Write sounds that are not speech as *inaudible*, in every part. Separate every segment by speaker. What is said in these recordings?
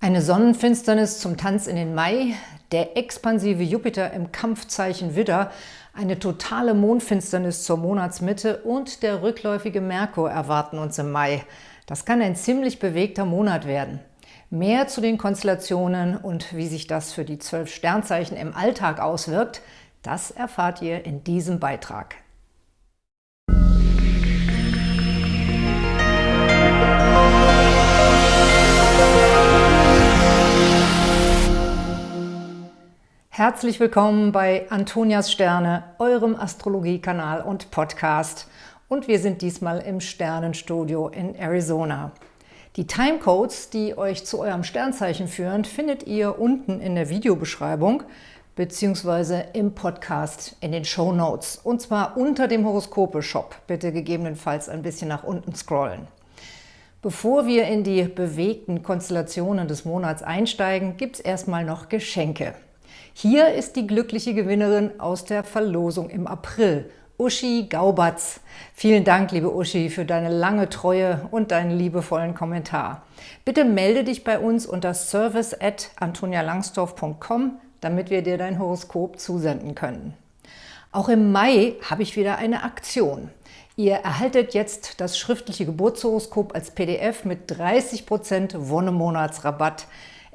Speaker 1: Eine Sonnenfinsternis zum Tanz in den Mai, der expansive Jupiter im Kampfzeichen Widder, eine totale Mondfinsternis zur Monatsmitte und der rückläufige Merkur erwarten uns im Mai. Das kann ein ziemlich bewegter Monat werden. Mehr zu den Konstellationen und wie sich das für die zwölf Sternzeichen im Alltag auswirkt, das erfahrt ihr in diesem Beitrag. Herzlich willkommen bei Antonias Sterne, eurem Astrologiekanal und Podcast. Und wir sind diesmal im Sternenstudio in Arizona. Die Timecodes, die euch zu eurem Sternzeichen führen, findet ihr unten in der Videobeschreibung beziehungsweise im Podcast in den Show Notes und zwar unter dem Horoskope-Shop. Bitte gegebenenfalls ein bisschen nach unten scrollen. Bevor wir in die bewegten Konstellationen des Monats einsteigen, gibt es erstmal noch Geschenke. Hier ist die glückliche Gewinnerin aus der Verlosung im April, Uschi Gaubatz. Vielen Dank, liebe Uschi, für deine lange Treue und deinen liebevollen Kommentar. Bitte melde dich bei uns unter service at antonialangsdorf.com, damit wir dir dein Horoskop zusenden können. Auch im Mai habe ich wieder eine Aktion. Ihr erhaltet jetzt das schriftliche Geburtshoroskop als PDF mit 30% Wonnemonatsrabatt.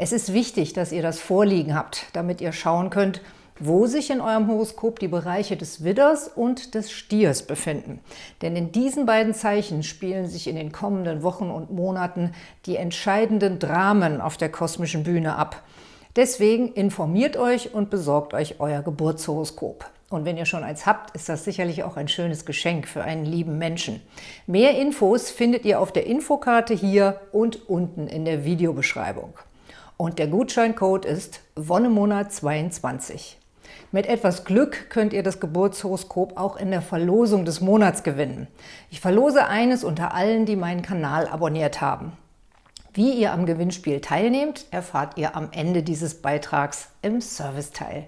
Speaker 1: Es ist wichtig, dass ihr das vorliegen habt, damit ihr schauen könnt, wo sich in eurem Horoskop die Bereiche des Widders und des Stiers befinden. Denn in diesen beiden Zeichen spielen sich in den kommenden Wochen und Monaten die entscheidenden Dramen auf der kosmischen Bühne ab. Deswegen informiert euch und besorgt euch euer Geburtshoroskop. Und wenn ihr schon eins habt, ist das sicherlich auch ein schönes Geschenk für einen lieben Menschen. Mehr Infos findet ihr auf der Infokarte hier und unten in der Videobeschreibung. Und der Gutscheincode ist Wonnemonat22. Mit etwas Glück könnt ihr das Geburtshoroskop auch in der Verlosung des Monats gewinnen. Ich verlose eines unter allen, die meinen Kanal abonniert haben. Wie ihr am Gewinnspiel teilnehmt, erfahrt ihr am Ende dieses Beitrags im Serviceteil.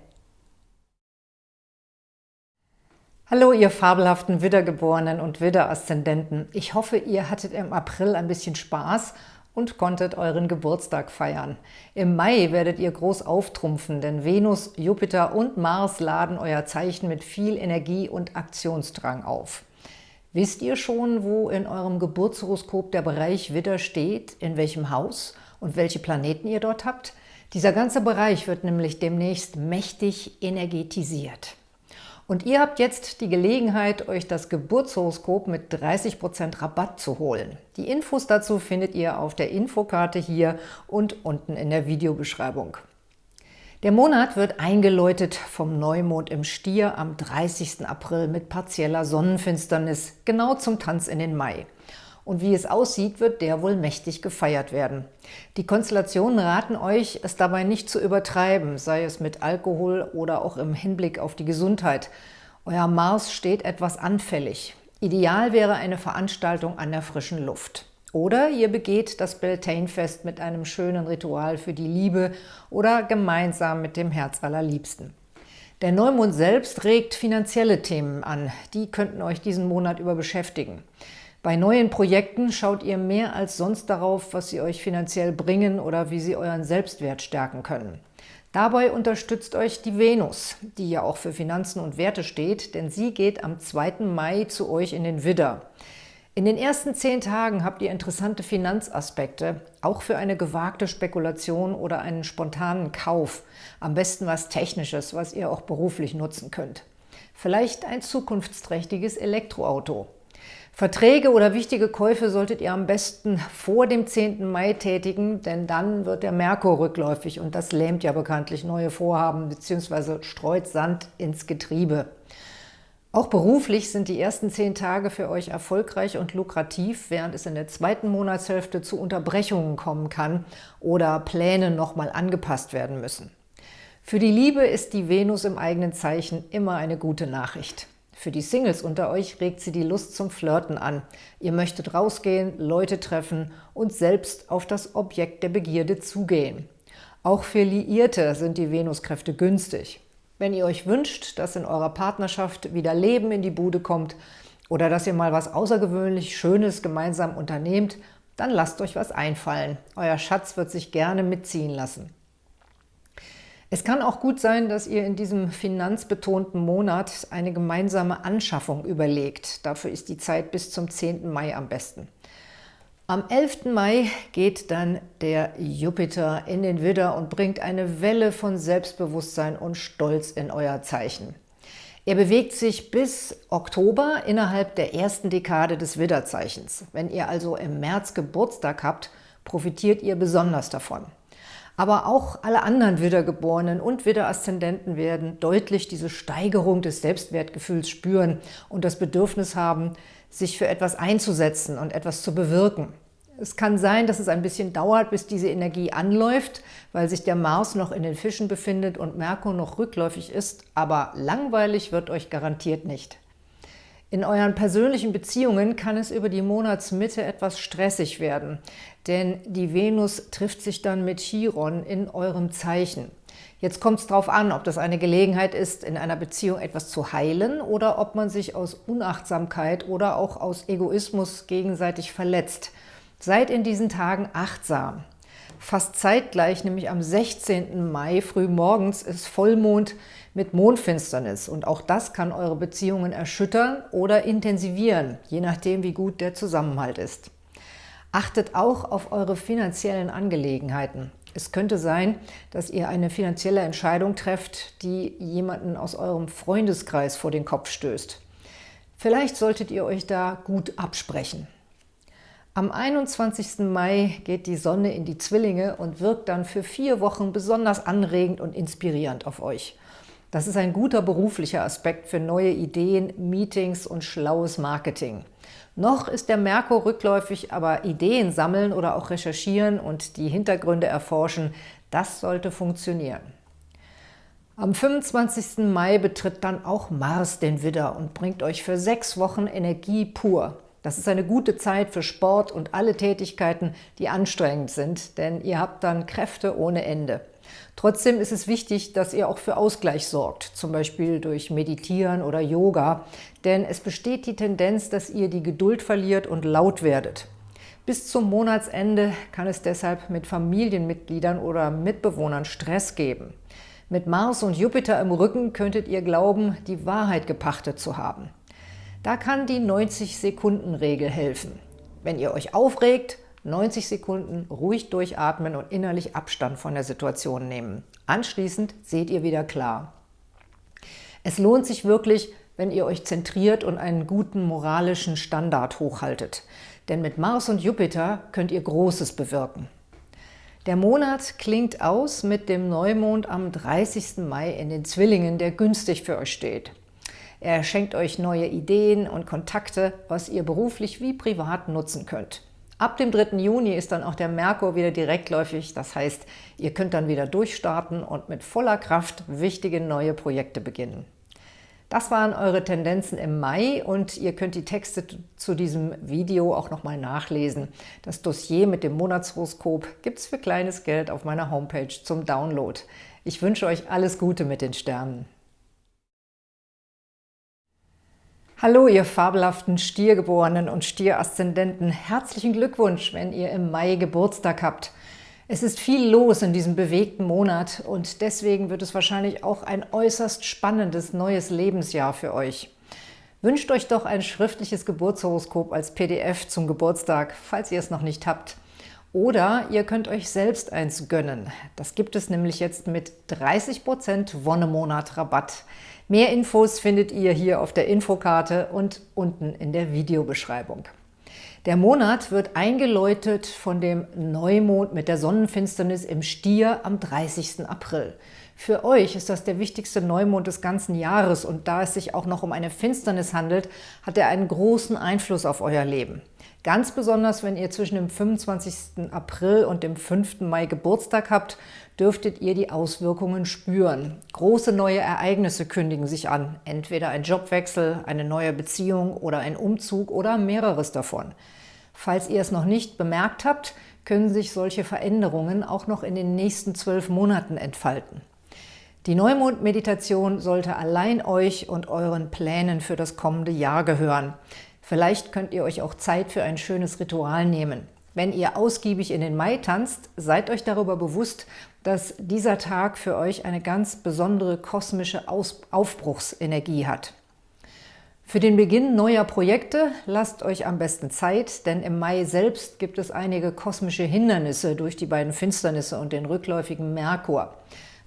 Speaker 1: Hallo, ihr fabelhaften Widdergeborenen und Widder-Aszendenten. Ich hoffe, ihr hattet im April ein bisschen Spaß und konntet euren Geburtstag feiern. Im Mai werdet ihr groß auftrumpfen, denn Venus, Jupiter und Mars laden euer Zeichen mit viel Energie und Aktionsdrang auf. Wisst ihr schon, wo in eurem Geburtshoroskop der Bereich Widder steht, in welchem Haus und welche Planeten ihr dort habt? Dieser ganze Bereich wird nämlich demnächst mächtig energetisiert. Und ihr habt jetzt die Gelegenheit, euch das Geburtshoroskop mit 30% Rabatt zu holen. Die Infos dazu findet ihr auf der Infokarte hier und unten in der Videobeschreibung. Der Monat wird eingeläutet vom Neumond im Stier am 30. April mit partieller Sonnenfinsternis, genau zum Tanz in den Mai. Und wie es aussieht, wird der wohl mächtig gefeiert werden. Die Konstellationen raten euch, es dabei nicht zu übertreiben, sei es mit Alkohol oder auch im Hinblick auf die Gesundheit. Euer Mars steht etwas anfällig. Ideal wäre eine Veranstaltung an der frischen Luft. Oder ihr begeht das Beltane-Fest mit einem schönen Ritual für die Liebe oder gemeinsam mit dem Herz allerliebsten. Der Neumond selbst regt finanzielle Themen an. Die könnten euch diesen Monat über beschäftigen. Bei neuen Projekten schaut ihr mehr als sonst darauf, was sie euch finanziell bringen oder wie sie euren Selbstwert stärken können. Dabei unterstützt euch die Venus, die ja auch für Finanzen und Werte steht, denn sie geht am 2. Mai zu euch in den Widder. In den ersten zehn Tagen habt ihr interessante Finanzaspekte, auch für eine gewagte Spekulation oder einen spontanen Kauf. Am besten was Technisches, was ihr auch beruflich nutzen könnt. Vielleicht ein zukunftsträchtiges Elektroauto. Verträge oder wichtige Käufe solltet ihr am besten vor dem 10. Mai tätigen, denn dann wird der Merkur rückläufig und das lähmt ja bekanntlich neue Vorhaben bzw. streut Sand ins Getriebe. Auch beruflich sind die ersten zehn Tage für euch erfolgreich und lukrativ, während es in der zweiten Monatshälfte zu Unterbrechungen kommen kann oder Pläne nochmal angepasst werden müssen. Für die Liebe ist die Venus im eigenen Zeichen immer eine gute Nachricht. Für die Singles unter euch regt sie die Lust zum Flirten an. Ihr möchtet rausgehen, Leute treffen und selbst auf das Objekt der Begierde zugehen. Auch für Liierte sind die Venuskräfte günstig. Wenn ihr euch wünscht, dass in eurer Partnerschaft wieder Leben in die Bude kommt oder dass ihr mal was außergewöhnlich Schönes gemeinsam unternehmt, Dann lasst euch was einfallen. Euer Schatz wird sich gerne mitziehen lassen. Es kann auch gut sein, dass ihr in diesem finanzbetonten Monat eine gemeinsame Anschaffung überlegt. Dafür ist die Zeit bis zum 10. Mai am besten. Am 11. Mai geht dann der Jupiter in den Widder und bringt eine Welle von Selbstbewusstsein und Stolz in euer Zeichen. Er bewegt sich bis Oktober innerhalb der ersten Dekade des Widderzeichens. Wenn ihr also im März Geburtstag habt, profitiert ihr besonders davon. Aber auch alle anderen Widdergeborenen und Widderaszendenten werden deutlich diese Steigerung des Selbstwertgefühls spüren und das Bedürfnis haben, sich für etwas einzusetzen und etwas zu bewirken. Es kann sein, dass es ein bisschen dauert, bis diese Energie anläuft, weil sich der Mars noch in den Fischen befindet und Merkur noch rückläufig ist, aber langweilig wird euch garantiert nicht. In euren persönlichen Beziehungen kann es über die Monatsmitte etwas stressig werden, denn die Venus trifft sich dann mit Chiron in eurem Zeichen. Jetzt kommt es darauf an, ob das eine Gelegenheit ist, in einer Beziehung etwas zu heilen oder ob man sich aus Unachtsamkeit oder auch aus Egoismus gegenseitig verletzt. Seid in diesen Tagen achtsam. Fast zeitgleich, nämlich am 16. Mai früh morgens, ist Vollmond mit Mondfinsternis. Und auch das kann eure Beziehungen erschüttern oder intensivieren, je nachdem, wie gut der Zusammenhalt ist. Achtet auch auf eure finanziellen Angelegenheiten. Es könnte sein, dass ihr eine finanzielle Entscheidung trefft, die jemanden aus eurem Freundeskreis vor den Kopf stößt. Vielleicht solltet ihr euch da gut absprechen. Am 21. Mai geht die Sonne in die Zwillinge und wirkt dann für vier Wochen besonders anregend und inspirierend auf euch. Das ist ein guter beruflicher Aspekt für neue Ideen, Meetings und schlaues Marketing. Noch ist der Merkur rückläufig, aber Ideen sammeln oder auch recherchieren und die Hintergründe erforschen, das sollte funktionieren. Am 25. Mai betritt dann auch Mars den Widder und bringt euch für sechs Wochen Energie pur. Das ist eine gute Zeit für Sport und alle Tätigkeiten, die anstrengend sind, denn ihr habt dann Kräfte ohne Ende. Trotzdem ist es wichtig, dass ihr auch für Ausgleich sorgt, zum Beispiel durch Meditieren oder Yoga, denn es besteht die Tendenz, dass ihr die Geduld verliert und laut werdet. Bis zum Monatsende kann es deshalb mit Familienmitgliedern oder Mitbewohnern Stress geben. Mit Mars und Jupiter im Rücken könntet ihr glauben, die Wahrheit gepachtet zu haben. Da kann die 90-Sekunden-Regel helfen. Wenn ihr euch aufregt, 90 Sekunden ruhig durchatmen und innerlich Abstand von der Situation nehmen. Anschließend seht ihr wieder klar. Es lohnt sich wirklich, wenn ihr euch zentriert und einen guten moralischen Standard hochhaltet. Denn mit Mars und Jupiter könnt ihr Großes bewirken. Der Monat klingt aus mit dem Neumond am 30. Mai in den Zwillingen, der günstig für euch steht. Er schenkt euch neue Ideen und Kontakte, was ihr beruflich wie privat nutzen könnt. Ab dem 3. Juni ist dann auch der Merkur wieder direktläufig, das heißt, ihr könnt dann wieder durchstarten und mit voller Kraft wichtige neue Projekte beginnen. Das waren eure Tendenzen im Mai und ihr könnt die Texte zu diesem Video auch nochmal nachlesen. Das Dossier mit dem Monatshoroskop gibt es für kleines Geld auf meiner Homepage zum Download. Ich wünsche euch alles Gute mit den Sternen. Hallo, ihr fabelhaften Stiergeborenen und Stieraszendenten. Herzlichen Glückwunsch, wenn ihr im Mai Geburtstag habt. Es ist viel los in diesem bewegten Monat und deswegen wird es wahrscheinlich auch ein äußerst spannendes neues Lebensjahr für euch. Wünscht euch doch ein schriftliches Geburtshoroskop als PDF zum Geburtstag, falls ihr es noch nicht habt. Oder ihr könnt euch selbst eins gönnen. Das gibt es nämlich jetzt mit 30% Wonnemonat Rabatt. Mehr Infos findet ihr hier auf der Infokarte und unten in der Videobeschreibung. Der Monat wird eingeläutet von dem Neumond mit der Sonnenfinsternis im Stier am 30. April. Für euch ist das der wichtigste Neumond des ganzen Jahres und da es sich auch noch um eine Finsternis handelt, hat er einen großen Einfluss auf euer Leben. Ganz besonders, wenn ihr zwischen dem 25. April und dem 5. Mai Geburtstag habt, dürftet ihr die Auswirkungen spüren. Große neue Ereignisse kündigen sich an, entweder ein Jobwechsel, eine neue Beziehung oder ein Umzug oder mehreres davon. Falls ihr es noch nicht bemerkt habt, können sich solche Veränderungen auch noch in den nächsten zwölf Monaten entfalten. Die Neumond-Meditation sollte allein euch und euren Plänen für das kommende Jahr gehören. Vielleicht könnt ihr euch auch Zeit für ein schönes Ritual nehmen. Wenn ihr ausgiebig in den Mai tanzt, seid euch darüber bewusst, dass dieser Tag für euch eine ganz besondere kosmische Aufbruchsenergie hat. Für den Beginn neuer Projekte lasst euch am besten Zeit, denn im Mai selbst gibt es einige kosmische Hindernisse durch die beiden Finsternisse und den rückläufigen Merkur.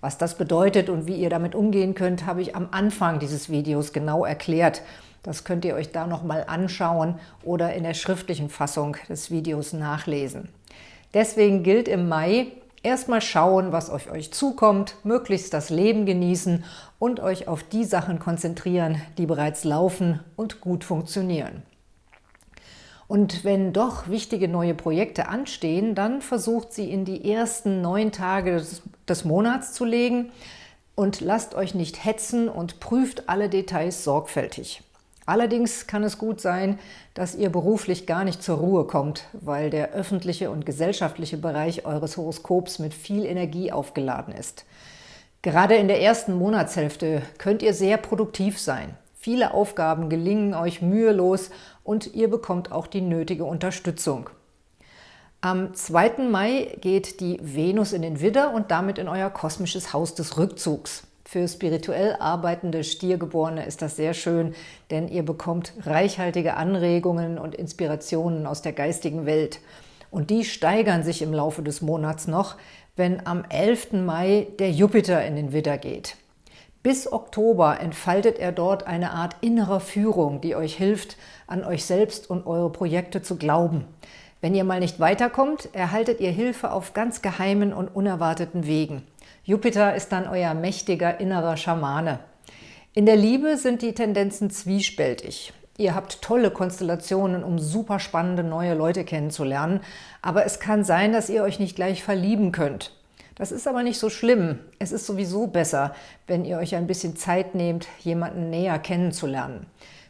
Speaker 1: Was das bedeutet und wie ihr damit umgehen könnt, habe ich am Anfang dieses Videos genau erklärt. Das könnt ihr euch da nochmal anschauen oder in der schriftlichen Fassung des Videos nachlesen. Deswegen gilt im Mai, Erstmal schauen, was auf euch zukommt, möglichst das Leben genießen und euch auf die Sachen konzentrieren, die bereits laufen und gut funktionieren. Und wenn doch wichtige neue Projekte anstehen, dann versucht sie in die ersten neun Tage des, des Monats zu legen und lasst euch nicht hetzen und prüft alle Details sorgfältig. Allerdings kann es gut sein, dass ihr beruflich gar nicht zur Ruhe kommt, weil der öffentliche und gesellschaftliche Bereich eures Horoskops mit viel Energie aufgeladen ist. Gerade in der ersten Monatshälfte könnt ihr sehr produktiv sein. Viele Aufgaben gelingen euch mühelos und ihr bekommt auch die nötige Unterstützung. Am 2. Mai geht die Venus in den Widder und damit in euer kosmisches Haus des Rückzugs. Für spirituell arbeitende Stiergeborene ist das sehr schön, denn ihr bekommt reichhaltige Anregungen und Inspirationen aus der geistigen Welt. Und die steigern sich im Laufe des Monats noch, wenn am 11. Mai der Jupiter in den Widder geht. Bis Oktober entfaltet er dort eine Art innerer Führung, die euch hilft, an euch selbst und eure Projekte zu glauben. Wenn ihr mal nicht weiterkommt, erhaltet ihr Hilfe auf ganz geheimen und unerwarteten Wegen. Jupiter ist dann euer mächtiger innerer Schamane. In der Liebe sind die Tendenzen zwiespältig. Ihr habt tolle Konstellationen, um super spannende neue Leute kennenzulernen, aber es kann sein, dass ihr euch nicht gleich verlieben könnt. Das ist aber nicht so schlimm. Es ist sowieso besser, wenn ihr euch ein bisschen Zeit nehmt, jemanden näher kennenzulernen.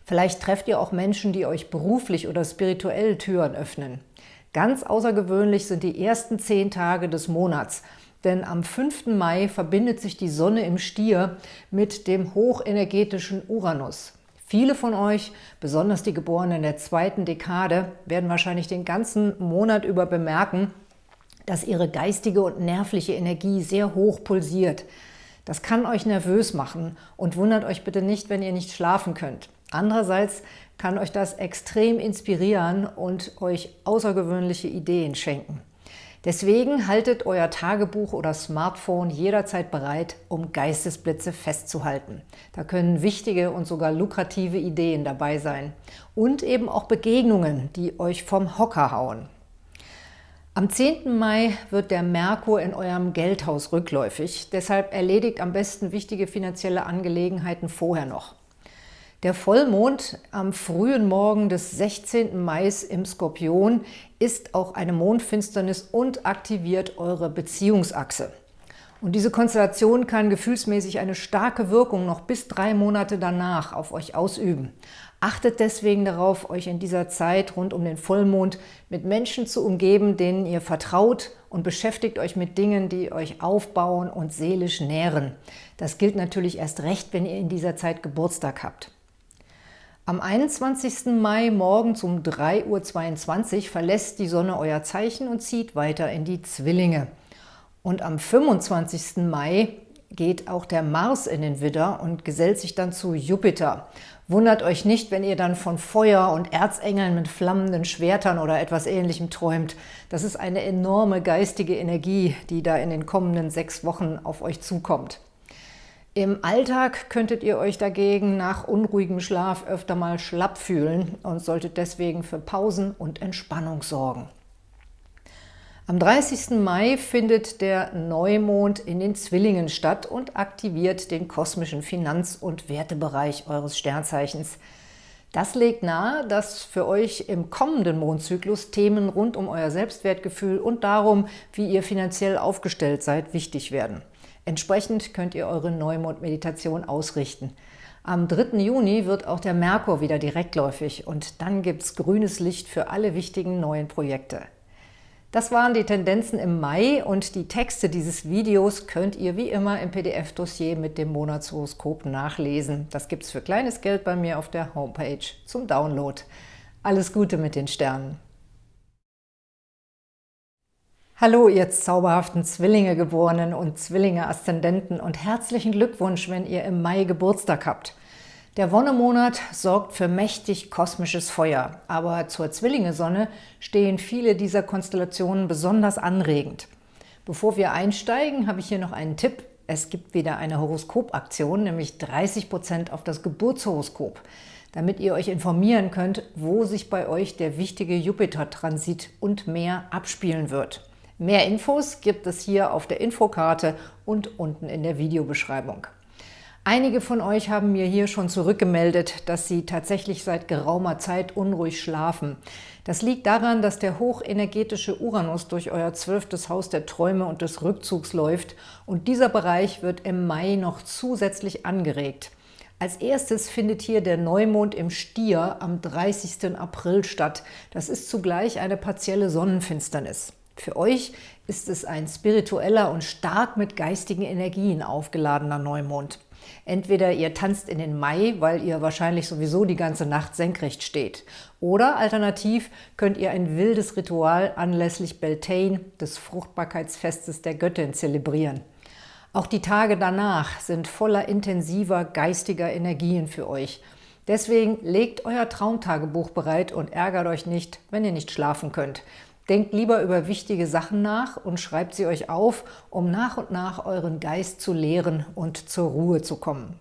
Speaker 1: Vielleicht trefft ihr auch Menschen, die euch beruflich oder spirituell Türen öffnen. Ganz außergewöhnlich sind die ersten zehn Tage des Monats – denn am 5. Mai verbindet sich die Sonne im Stier mit dem hochenergetischen Uranus. Viele von euch, besonders die Geborenen der zweiten Dekade, werden wahrscheinlich den ganzen Monat über bemerken, dass ihre geistige und nervliche Energie sehr hoch pulsiert. Das kann euch nervös machen und wundert euch bitte nicht, wenn ihr nicht schlafen könnt. Andererseits kann euch das extrem inspirieren und euch außergewöhnliche Ideen schenken. Deswegen haltet euer Tagebuch oder Smartphone jederzeit bereit, um Geistesblitze festzuhalten. Da können wichtige und sogar lukrative Ideen dabei sein. Und eben auch Begegnungen, die euch vom Hocker hauen. Am 10. Mai wird der Merkur in eurem Geldhaus rückläufig. Deshalb erledigt am besten wichtige finanzielle Angelegenheiten vorher noch. Der Vollmond am frühen Morgen des 16. Mai im Skorpion ist auch eine Mondfinsternis und aktiviert eure Beziehungsachse. Und diese Konstellation kann gefühlsmäßig eine starke Wirkung noch bis drei Monate danach auf euch ausüben. Achtet deswegen darauf, euch in dieser Zeit rund um den Vollmond mit Menschen zu umgeben, denen ihr vertraut und beschäftigt euch mit Dingen, die euch aufbauen und seelisch nähren. Das gilt natürlich erst recht, wenn ihr in dieser Zeit Geburtstag habt. Am 21. Mai morgens um 3.22 Uhr verlässt die Sonne euer Zeichen und zieht weiter in die Zwillinge. Und am 25. Mai geht auch der Mars in den Widder und gesellt sich dann zu Jupiter. Wundert euch nicht, wenn ihr dann von Feuer und Erzengeln mit flammenden Schwertern oder etwas Ähnlichem träumt. Das ist eine enorme geistige Energie, die da in den kommenden sechs Wochen auf euch zukommt. Im Alltag könntet ihr euch dagegen nach unruhigem Schlaf öfter mal schlapp fühlen und solltet deswegen für Pausen und Entspannung sorgen. Am 30. Mai findet der Neumond in den Zwillingen statt und aktiviert den kosmischen Finanz- und Wertebereich eures Sternzeichens. Das legt nahe, dass für euch im kommenden Mondzyklus Themen rund um euer Selbstwertgefühl und darum, wie ihr finanziell aufgestellt seid, wichtig werden. Entsprechend könnt ihr eure Neumond-Meditation ausrichten. Am 3. Juni wird auch der Merkur wieder direktläufig und dann gibt es grünes Licht für alle wichtigen neuen Projekte. Das waren die Tendenzen im Mai und die Texte dieses Videos könnt ihr wie immer im PDF-Dossier mit dem Monatshoroskop nachlesen. Das gibt es für kleines Geld bei mir auf der Homepage zum Download. Alles Gute mit den Sternen! Hallo, ihr zauberhaften Zwillinge-Geborenen und Zwillinge-Aszendenten und herzlichen Glückwunsch, wenn ihr im Mai Geburtstag habt. Der Wonnemonat sorgt für mächtig kosmisches Feuer, aber zur Zwillinge-Sonne stehen viele dieser Konstellationen besonders anregend. Bevor wir einsteigen, habe ich hier noch einen Tipp. Es gibt wieder eine Horoskopaktion, nämlich 30% auf das Geburtshoroskop, damit ihr euch informieren könnt, wo sich bei euch der wichtige Jupiter-Transit und mehr abspielen wird. Mehr Infos gibt es hier auf der Infokarte und unten in der Videobeschreibung. Einige von euch haben mir hier schon zurückgemeldet, dass sie tatsächlich seit geraumer Zeit unruhig schlafen. Das liegt daran, dass der hochenergetische Uranus durch euer zwölftes Haus der Träume und des Rückzugs läuft und dieser Bereich wird im Mai noch zusätzlich angeregt. Als erstes findet hier der Neumond im Stier am 30. April statt. Das ist zugleich eine partielle Sonnenfinsternis. Für euch ist es ein spiritueller und stark mit geistigen Energien aufgeladener Neumond. Entweder ihr tanzt in den Mai, weil ihr wahrscheinlich sowieso die ganze Nacht senkrecht steht. Oder alternativ könnt ihr ein wildes Ritual anlässlich Beltane, des Fruchtbarkeitsfestes der Göttin, zelebrieren. Auch die Tage danach sind voller intensiver geistiger Energien für euch. Deswegen legt euer Traumtagebuch bereit und ärgert euch nicht, wenn ihr nicht schlafen könnt. Denkt lieber über wichtige Sachen nach und schreibt sie euch auf, um nach und nach euren Geist zu lehren und zur Ruhe zu kommen.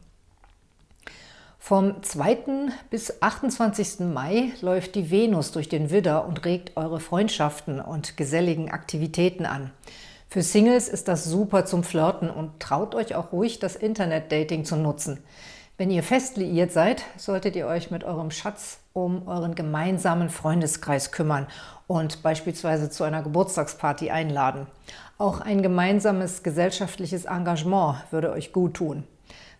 Speaker 1: Vom 2. bis 28. Mai läuft die Venus durch den Widder und regt eure Freundschaften und geselligen Aktivitäten an. Für Singles ist das super zum Flirten und traut euch auch ruhig, das Internet-Dating zu nutzen. Wenn ihr fest liiert seid, solltet ihr euch mit eurem Schatz um euren gemeinsamen Freundeskreis kümmern und beispielsweise zu einer Geburtstagsparty einladen. Auch ein gemeinsames gesellschaftliches Engagement würde euch gut tun.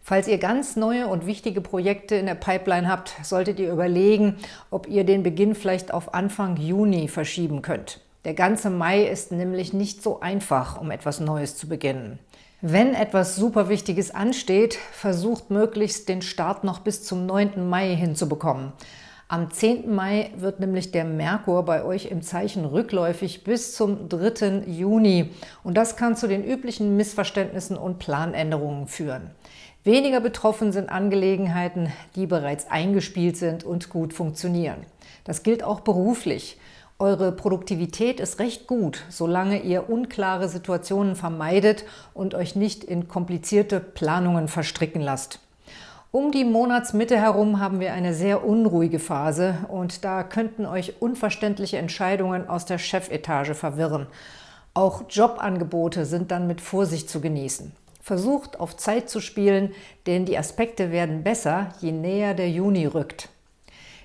Speaker 1: Falls ihr ganz neue und wichtige Projekte in der Pipeline habt, solltet ihr überlegen, ob ihr den Beginn vielleicht auf Anfang Juni verschieben könnt. Der ganze Mai ist nämlich nicht so einfach, um etwas Neues zu beginnen. Wenn etwas super Wichtiges ansteht, versucht möglichst den Start noch bis zum 9. Mai hinzubekommen. Am 10. Mai wird nämlich der Merkur bei euch im Zeichen rückläufig bis zum 3. Juni und das kann zu den üblichen Missverständnissen und Planänderungen führen. Weniger betroffen sind Angelegenheiten, die bereits eingespielt sind und gut funktionieren. Das gilt auch beruflich. Eure Produktivität ist recht gut, solange ihr unklare Situationen vermeidet und euch nicht in komplizierte Planungen verstricken lasst. Um die Monatsmitte herum haben wir eine sehr unruhige Phase und da könnten euch unverständliche Entscheidungen aus der Chefetage verwirren. Auch Jobangebote sind dann mit Vorsicht zu genießen. Versucht auf Zeit zu spielen, denn die Aspekte werden besser, je näher der Juni rückt.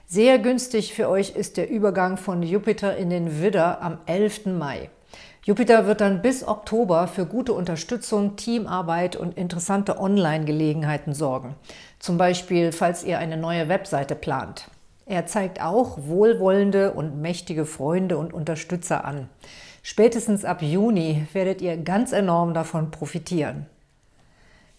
Speaker 1: Sehr günstig für euch ist der Übergang von Jupiter in den Widder am 11. Mai. Jupiter wird dann bis Oktober für gute Unterstützung, Teamarbeit und interessante Online-Gelegenheiten sorgen. Zum Beispiel, falls ihr eine neue Webseite plant. Er zeigt auch wohlwollende und mächtige Freunde und Unterstützer an. Spätestens ab Juni werdet ihr ganz enorm davon profitieren.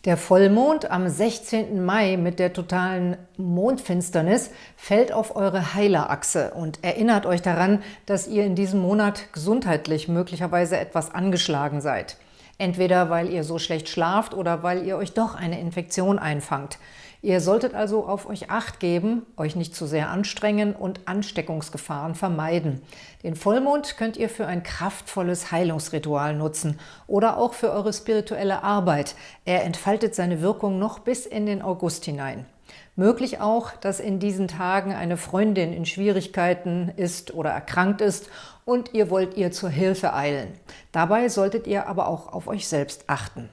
Speaker 1: Der Vollmond am 16. Mai mit der totalen Mondfinsternis fällt auf eure Heilerachse und erinnert euch daran, dass ihr in diesem Monat gesundheitlich möglicherweise etwas angeschlagen seid. Entweder weil ihr so schlecht schlaft oder weil ihr euch doch eine Infektion einfangt. Ihr solltet also auf euch Acht geben, euch nicht zu sehr anstrengen und Ansteckungsgefahren vermeiden. Den Vollmond könnt ihr für ein kraftvolles Heilungsritual nutzen oder auch für eure spirituelle Arbeit. Er entfaltet seine Wirkung noch bis in den August hinein. Möglich auch, dass in diesen Tagen eine Freundin in Schwierigkeiten ist oder erkrankt ist und ihr wollt ihr zur Hilfe eilen. Dabei solltet ihr aber auch auf euch selbst achten.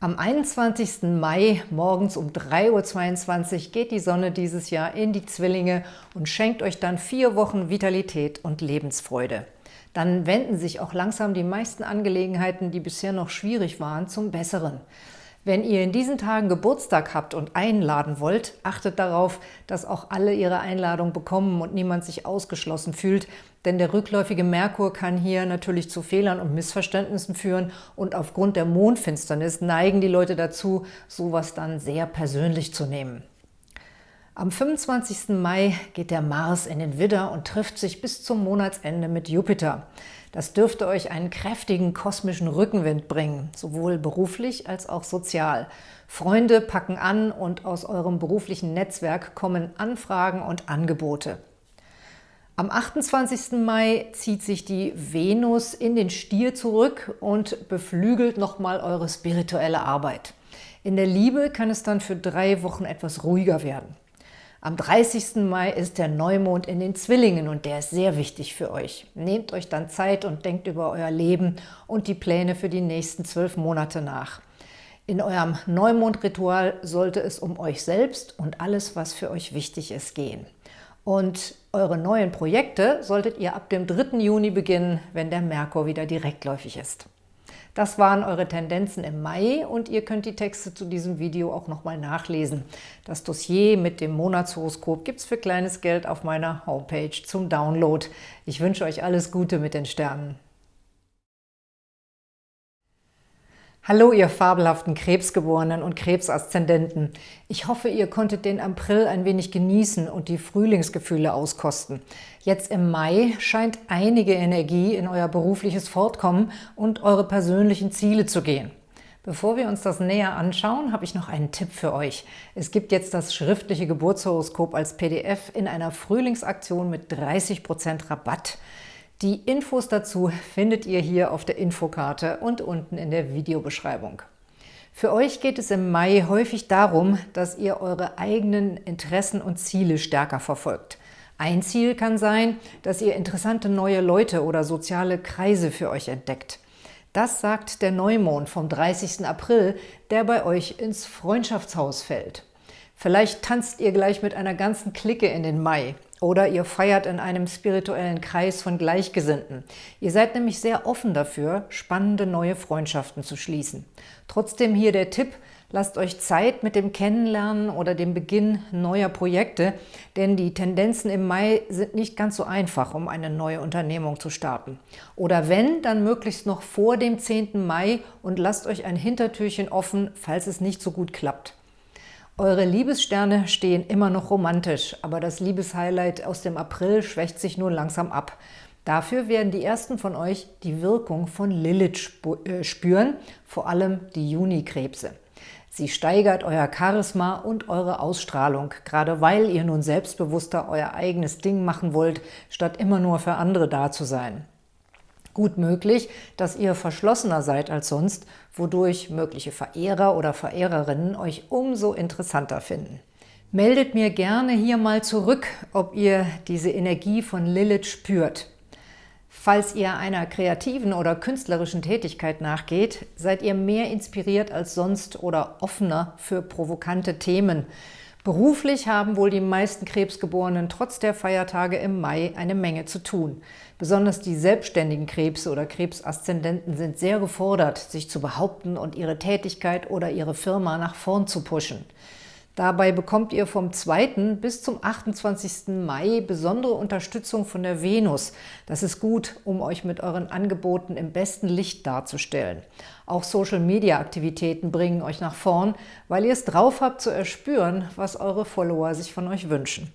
Speaker 1: Am 21. Mai morgens um 3.22 Uhr geht die Sonne dieses Jahr in die Zwillinge und schenkt euch dann vier Wochen Vitalität und Lebensfreude. Dann wenden sich auch langsam die meisten Angelegenheiten, die bisher noch schwierig waren, zum Besseren. Wenn ihr in diesen Tagen Geburtstag habt und einladen wollt, achtet darauf, dass auch alle ihre Einladung bekommen und niemand sich ausgeschlossen fühlt, denn der rückläufige Merkur kann hier natürlich zu Fehlern und Missverständnissen führen und aufgrund der Mondfinsternis neigen die Leute dazu, sowas dann sehr persönlich zu nehmen. Am 25. Mai geht der Mars in den Widder und trifft sich bis zum Monatsende mit Jupiter. Das dürfte euch einen kräftigen kosmischen Rückenwind bringen, sowohl beruflich als auch sozial. Freunde packen an und aus eurem beruflichen Netzwerk kommen Anfragen und Angebote. Am 28. Mai zieht sich die Venus in den Stier zurück und beflügelt nochmal eure spirituelle Arbeit. In der Liebe kann es dann für drei Wochen etwas ruhiger werden. Am 30. Mai ist der Neumond in den Zwillingen und der ist sehr wichtig für euch. Nehmt euch dann Zeit und denkt über euer Leben und die Pläne für die nächsten zwölf Monate nach. In eurem Neumondritual sollte es um euch selbst und alles, was für euch wichtig ist, gehen. Und eure neuen Projekte solltet ihr ab dem 3. Juni beginnen, wenn der Merkur wieder direktläufig ist. Das waren eure Tendenzen im Mai und ihr könnt die Texte zu diesem Video auch nochmal nachlesen. Das Dossier mit dem Monatshoroskop gibt es für kleines Geld auf meiner Homepage zum Download. Ich wünsche euch alles Gute mit den Sternen. Hallo, ihr fabelhaften Krebsgeborenen und Krebsaszendenten. Ich hoffe, ihr konntet den April ein wenig genießen und die Frühlingsgefühle auskosten. Jetzt im Mai scheint einige Energie in euer berufliches Fortkommen und eure persönlichen Ziele zu gehen. Bevor wir uns das näher anschauen, habe ich noch einen Tipp für euch. Es gibt jetzt das schriftliche Geburtshoroskop als PDF in einer Frühlingsaktion mit 30% Rabatt. Die Infos dazu findet ihr hier auf der Infokarte und unten in der Videobeschreibung. Für euch geht es im Mai häufig darum, dass ihr eure eigenen Interessen und Ziele stärker verfolgt. Ein Ziel kann sein, dass ihr interessante neue Leute oder soziale Kreise für euch entdeckt. Das sagt der Neumond vom 30. April, der bei euch ins Freundschaftshaus fällt. Vielleicht tanzt ihr gleich mit einer ganzen Clique in den Mai oder ihr feiert in einem spirituellen Kreis von Gleichgesinnten. Ihr seid nämlich sehr offen dafür, spannende neue Freundschaften zu schließen. Trotzdem hier der Tipp, lasst euch Zeit mit dem Kennenlernen oder dem Beginn neuer Projekte, denn die Tendenzen im Mai sind nicht ganz so einfach, um eine neue Unternehmung zu starten. Oder wenn, dann möglichst noch vor dem 10. Mai und lasst euch ein Hintertürchen offen, falls es nicht so gut klappt. Eure Liebessterne stehen immer noch romantisch, aber das Liebeshighlight aus dem April schwächt sich nun langsam ab. Dafür werden die ersten von euch die Wirkung von Lilith äh, spüren, vor allem die Junikrebse. Sie steigert euer Charisma und eure Ausstrahlung, gerade weil ihr nun selbstbewusster euer eigenes Ding machen wollt, statt immer nur für andere da zu sein. Gut möglich, dass ihr verschlossener seid als sonst, wodurch mögliche Verehrer oder Verehrerinnen euch umso interessanter finden. Meldet mir gerne hier mal zurück, ob ihr diese Energie von Lilith spürt. Falls ihr einer kreativen oder künstlerischen Tätigkeit nachgeht, seid ihr mehr inspiriert als sonst oder offener für provokante Themen. Beruflich haben wohl die meisten Krebsgeborenen trotz der Feiertage im Mai eine Menge zu tun. Besonders die selbstständigen Krebse oder Krebsaszendenten sind sehr gefordert, sich zu behaupten und ihre Tätigkeit oder ihre Firma nach vorn zu pushen. Dabei bekommt ihr vom 2. bis zum 28. Mai besondere Unterstützung von der Venus. Das ist gut, um euch mit euren Angeboten im besten Licht darzustellen. Auch Social-Media-Aktivitäten bringen euch nach vorn, weil ihr es drauf habt zu erspüren, was eure Follower sich von euch wünschen.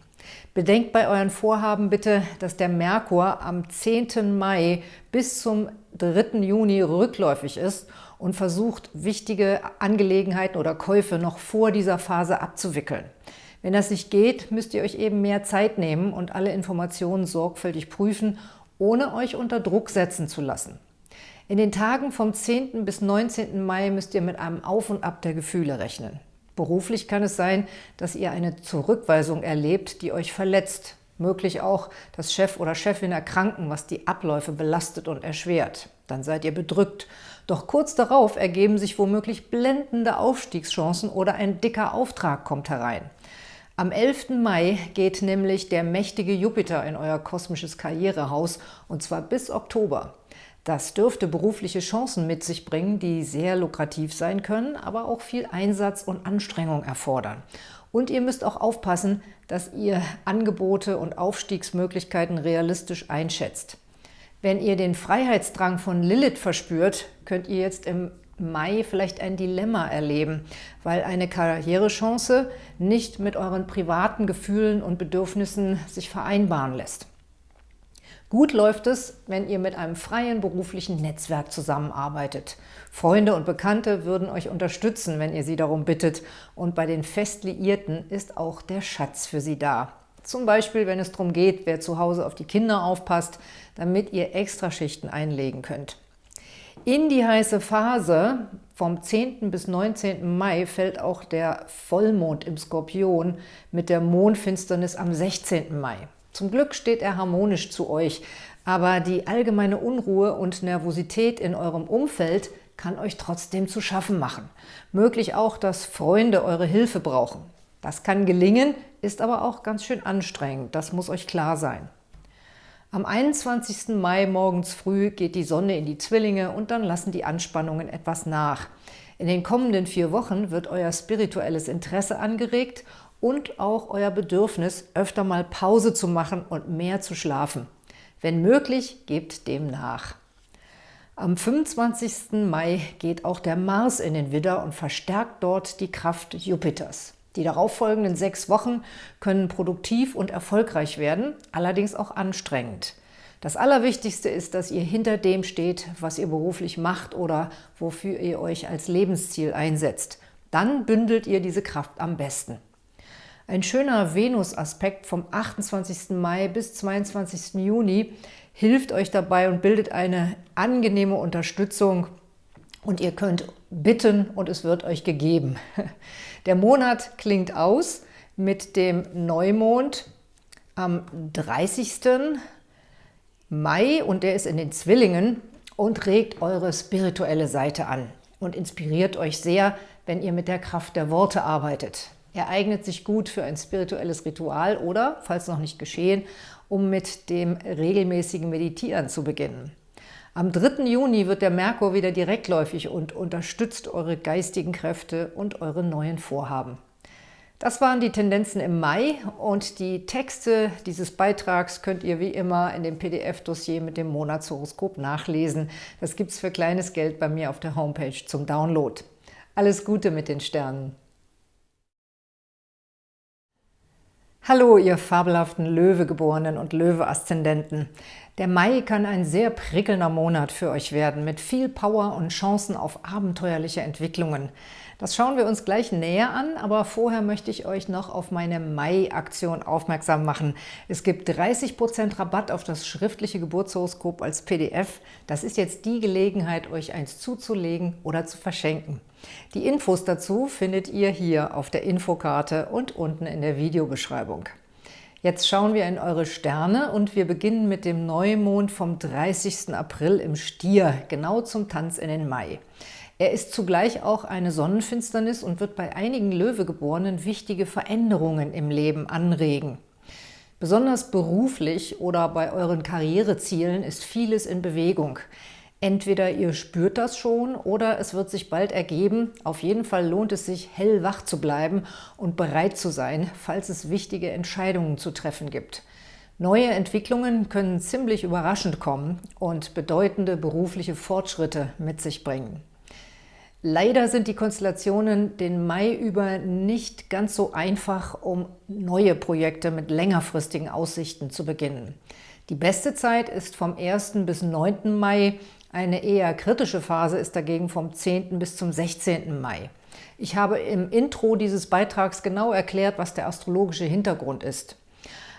Speaker 1: Bedenkt bei euren Vorhaben bitte, dass der Merkur am 10. Mai bis zum 3. Juni rückläufig ist und versucht, wichtige Angelegenheiten oder Käufe noch vor dieser Phase abzuwickeln. Wenn das nicht geht, müsst ihr euch eben mehr Zeit nehmen und alle Informationen sorgfältig prüfen, ohne euch unter Druck setzen zu lassen. In den Tagen vom 10. bis 19. Mai müsst ihr mit einem Auf und Ab der Gefühle rechnen. Beruflich kann es sein, dass ihr eine Zurückweisung erlebt, die euch verletzt. Möglich auch, dass Chef oder Chefin erkranken, was die Abläufe belastet und erschwert. Dann seid ihr bedrückt. Doch kurz darauf ergeben sich womöglich blendende Aufstiegschancen oder ein dicker Auftrag kommt herein. Am 11. Mai geht nämlich der mächtige Jupiter in euer kosmisches Karrierehaus und zwar bis Oktober. Das dürfte berufliche Chancen mit sich bringen, die sehr lukrativ sein können, aber auch viel Einsatz und Anstrengung erfordern. Und ihr müsst auch aufpassen, dass ihr Angebote und Aufstiegsmöglichkeiten realistisch einschätzt. Wenn ihr den Freiheitsdrang von Lilith verspürt, könnt ihr jetzt im Mai vielleicht ein Dilemma erleben, weil eine Karrierechance nicht mit euren privaten Gefühlen und Bedürfnissen sich vereinbaren lässt. Gut läuft es, wenn ihr mit einem freien beruflichen Netzwerk zusammenarbeitet. Freunde und Bekannte würden euch unterstützen, wenn ihr sie darum bittet. Und bei den Festliierten ist auch der Schatz für sie da. Zum Beispiel, wenn es darum geht, wer zu Hause auf die Kinder aufpasst, damit ihr Extraschichten einlegen könnt. In die heiße Phase vom 10. bis 19. Mai fällt auch der Vollmond im Skorpion mit der Mondfinsternis am 16. Mai. Zum Glück steht er harmonisch zu euch, aber die allgemeine Unruhe und Nervosität in eurem Umfeld kann euch trotzdem zu schaffen machen. Möglich auch, dass Freunde eure Hilfe brauchen. Das kann gelingen, ist aber auch ganz schön anstrengend. Das muss euch klar sein. Am 21. Mai morgens früh geht die Sonne in die Zwillinge und dann lassen die Anspannungen etwas nach. In den kommenden vier Wochen wird euer spirituelles Interesse angeregt und auch euer Bedürfnis, öfter mal Pause zu machen und mehr zu schlafen. Wenn möglich, gebt dem nach. Am 25. Mai geht auch der Mars in den Widder und verstärkt dort die Kraft Jupiters. Die darauffolgenden sechs Wochen können produktiv und erfolgreich werden, allerdings auch anstrengend. Das Allerwichtigste ist, dass ihr hinter dem steht, was ihr beruflich macht oder wofür ihr euch als Lebensziel einsetzt. Dann bündelt ihr diese Kraft am besten. Ein schöner Venus-Aspekt vom 28. Mai bis 22. Juni hilft euch dabei und bildet eine angenehme Unterstützung und ihr könnt bitten und es wird euch gegeben. *laughs* Der Monat klingt aus mit dem Neumond am 30. Mai und der ist in den Zwillingen und regt eure spirituelle Seite an und inspiriert euch sehr, wenn ihr mit der Kraft der Worte arbeitet. Er eignet sich gut für ein spirituelles Ritual oder, falls noch nicht geschehen, um mit dem regelmäßigen Meditieren zu beginnen. Am 3. Juni wird der Merkur wieder direktläufig und unterstützt eure geistigen Kräfte und eure neuen Vorhaben. Das waren die Tendenzen im Mai und die Texte dieses Beitrags könnt ihr wie immer in dem PDF-Dossier mit dem Monatshoroskop nachlesen. Das gibt es für kleines Geld bei mir auf der Homepage zum Download. Alles Gute mit den Sternen! Hallo, ihr fabelhaften Löwegeborenen und Löwe-Aszendenten. Der Mai kann ein sehr prickelnder Monat für euch werden, mit viel Power und Chancen auf abenteuerliche Entwicklungen. Das schauen wir uns gleich näher an, aber vorher möchte ich euch noch auf meine Mai-Aktion aufmerksam machen. Es gibt 30% Rabatt auf das schriftliche Geburtshoroskop als PDF. Das ist jetzt die Gelegenheit, euch eins zuzulegen oder zu verschenken. Die Infos dazu findet ihr hier auf der Infokarte und unten in der Videobeschreibung. Jetzt schauen wir in eure Sterne und wir beginnen mit dem Neumond vom 30. April im Stier, genau zum Tanz in den Mai. Er ist zugleich auch eine Sonnenfinsternis und wird bei einigen Löwegeborenen wichtige Veränderungen im Leben anregen. Besonders beruflich oder bei euren Karrierezielen ist vieles in Bewegung. Entweder ihr spürt das schon oder es wird sich bald ergeben. Auf jeden Fall lohnt es sich, hellwach zu bleiben und bereit zu sein, falls es wichtige Entscheidungen zu treffen gibt. Neue Entwicklungen können ziemlich überraschend kommen und bedeutende berufliche Fortschritte mit sich bringen. Leider sind die Konstellationen den Mai über nicht ganz so einfach, um neue Projekte mit längerfristigen Aussichten zu beginnen. Die beste Zeit ist vom 1. bis 9. Mai, eine eher kritische Phase ist dagegen vom 10. bis zum 16. Mai. Ich habe im Intro dieses Beitrags genau erklärt, was der astrologische Hintergrund ist.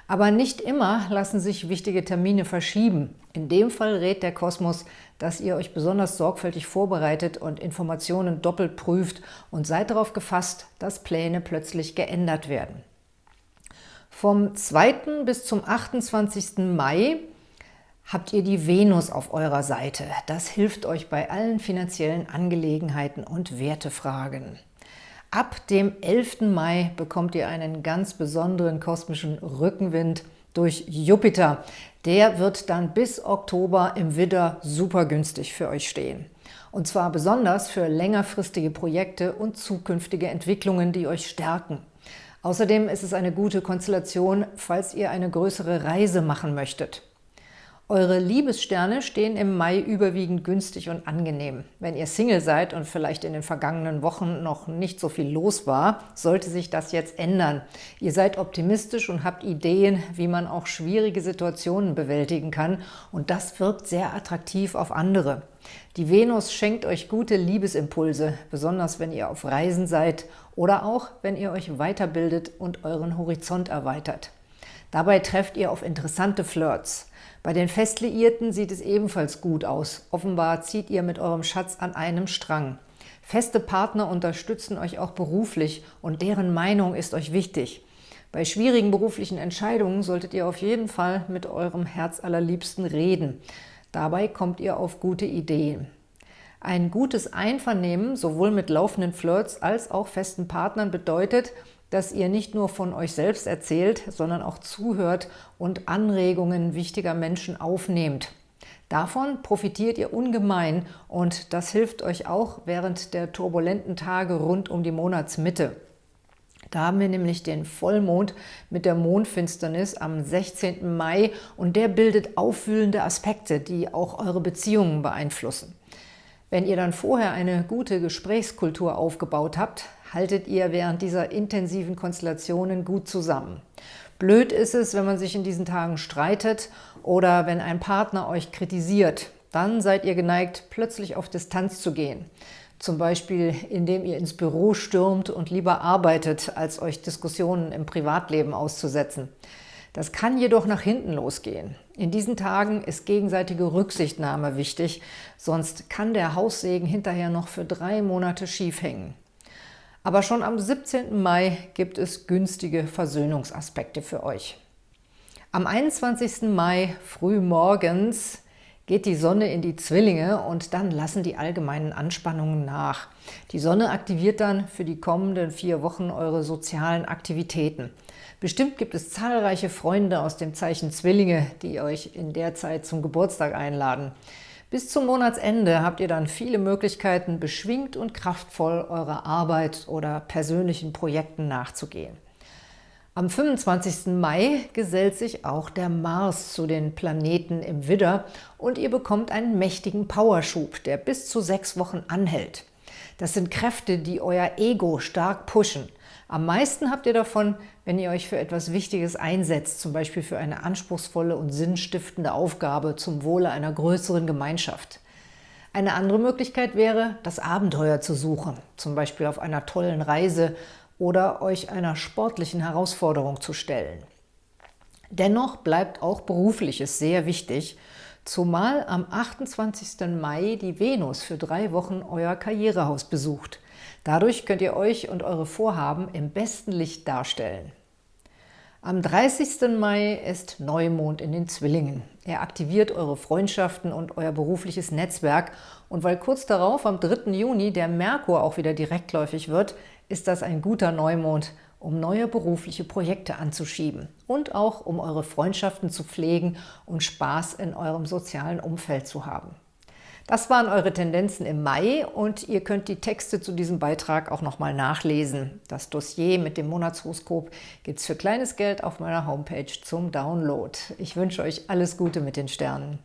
Speaker 1: Aber nicht immer lassen sich wichtige Termine verschieben. In dem Fall rät der Kosmos, dass ihr euch besonders sorgfältig vorbereitet und Informationen doppelt prüft und seid darauf gefasst, dass Pläne plötzlich geändert werden. Vom 2. bis zum 28. Mai habt ihr die Venus auf eurer Seite. Das hilft euch bei allen finanziellen Angelegenheiten und Wertefragen. Ab dem 11. Mai bekommt ihr einen ganz besonderen kosmischen Rückenwind durch Jupiter. Der wird dann bis Oktober im Widder super günstig für euch stehen. Und zwar besonders für längerfristige Projekte und zukünftige Entwicklungen, die euch stärken. Außerdem ist es eine gute Konstellation, falls ihr eine größere Reise machen möchtet. Eure Liebessterne stehen im Mai überwiegend günstig und angenehm. Wenn ihr Single seid und vielleicht in den vergangenen Wochen noch nicht so viel los war, sollte sich das jetzt ändern. Ihr seid optimistisch und habt Ideen, wie man auch schwierige Situationen bewältigen kann und das wirkt sehr attraktiv auf andere. Die Venus schenkt euch gute Liebesimpulse, besonders wenn ihr auf Reisen seid oder auch, wenn ihr euch weiterbildet und euren Horizont erweitert. Dabei trefft ihr auf interessante Flirts. Bei den Festliierten sieht es ebenfalls gut aus. Offenbar zieht ihr mit eurem Schatz an einem Strang. Feste Partner unterstützen euch auch beruflich und deren Meinung ist euch wichtig. Bei schwierigen beruflichen Entscheidungen solltet ihr auf jeden Fall mit eurem Herzallerliebsten reden. Dabei kommt ihr auf gute Ideen. Ein gutes Einvernehmen, sowohl mit laufenden Flirts als auch festen Partnern, bedeutet, dass ihr nicht nur von euch selbst erzählt, sondern auch zuhört und Anregungen wichtiger Menschen aufnehmt. Davon profitiert ihr ungemein und das hilft euch auch während der turbulenten Tage rund um die Monatsmitte. Da haben wir nämlich den Vollmond mit der Mondfinsternis am 16. Mai und der bildet aufwühlende Aspekte, die auch eure Beziehungen beeinflussen. Wenn ihr dann vorher eine gute Gesprächskultur aufgebaut habt, haltet ihr während dieser intensiven Konstellationen gut zusammen. Blöd ist es, wenn man sich in diesen Tagen streitet oder wenn ein Partner euch kritisiert. Dann seid ihr geneigt, plötzlich auf Distanz zu gehen. Zum Beispiel, indem ihr ins Büro stürmt und lieber arbeitet, als euch Diskussionen im Privatleben auszusetzen. Das kann jedoch nach hinten losgehen. In diesen Tagen ist gegenseitige Rücksichtnahme wichtig, sonst kann der Haussegen hinterher noch für drei Monate schief hängen. Aber schon am 17. Mai gibt es günstige Versöhnungsaspekte für euch. Am 21. Mai früh morgens geht die Sonne in die Zwillinge und dann lassen die allgemeinen Anspannungen nach. Die Sonne aktiviert dann für die kommenden vier Wochen eure sozialen Aktivitäten. Bestimmt gibt es zahlreiche Freunde aus dem Zeichen Zwillinge, die euch in der Zeit zum Geburtstag einladen. Bis zum Monatsende habt ihr dann viele Möglichkeiten, beschwingt und kraftvoll eurer Arbeit oder persönlichen Projekten nachzugehen. Am 25. Mai gesellt sich auch der Mars zu den Planeten im Widder und ihr bekommt einen mächtigen Powerschub, der bis zu sechs Wochen anhält. Das sind Kräfte, die euer Ego stark pushen. Am meisten habt ihr davon, wenn ihr euch für etwas Wichtiges einsetzt, zum Beispiel für eine anspruchsvolle und sinnstiftende Aufgabe zum Wohle einer größeren Gemeinschaft. Eine andere Möglichkeit wäre, das Abenteuer zu suchen, zum Beispiel auf einer tollen Reise oder euch einer sportlichen Herausforderung zu stellen. Dennoch bleibt auch Berufliches sehr wichtig, zumal am 28. Mai die Venus für drei Wochen euer Karrierehaus besucht. Dadurch könnt ihr euch und eure Vorhaben im besten Licht darstellen. Am 30. Mai ist Neumond in den Zwillingen. Er aktiviert eure Freundschaften und euer berufliches Netzwerk und weil kurz darauf, am 3. Juni, der Merkur auch wieder direktläufig wird, ist das ein guter Neumond, um neue berufliche Projekte anzuschieben und auch um eure Freundschaften zu pflegen und Spaß in eurem sozialen Umfeld zu haben. Das waren eure Tendenzen im Mai und ihr könnt die Texte zu diesem Beitrag auch nochmal nachlesen. Das Dossier mit dem Monatshoroskop gibt es für kleines Geld auf meiner Homepage zum Download. Ich wünsche euch alles Gute mit den Sternen.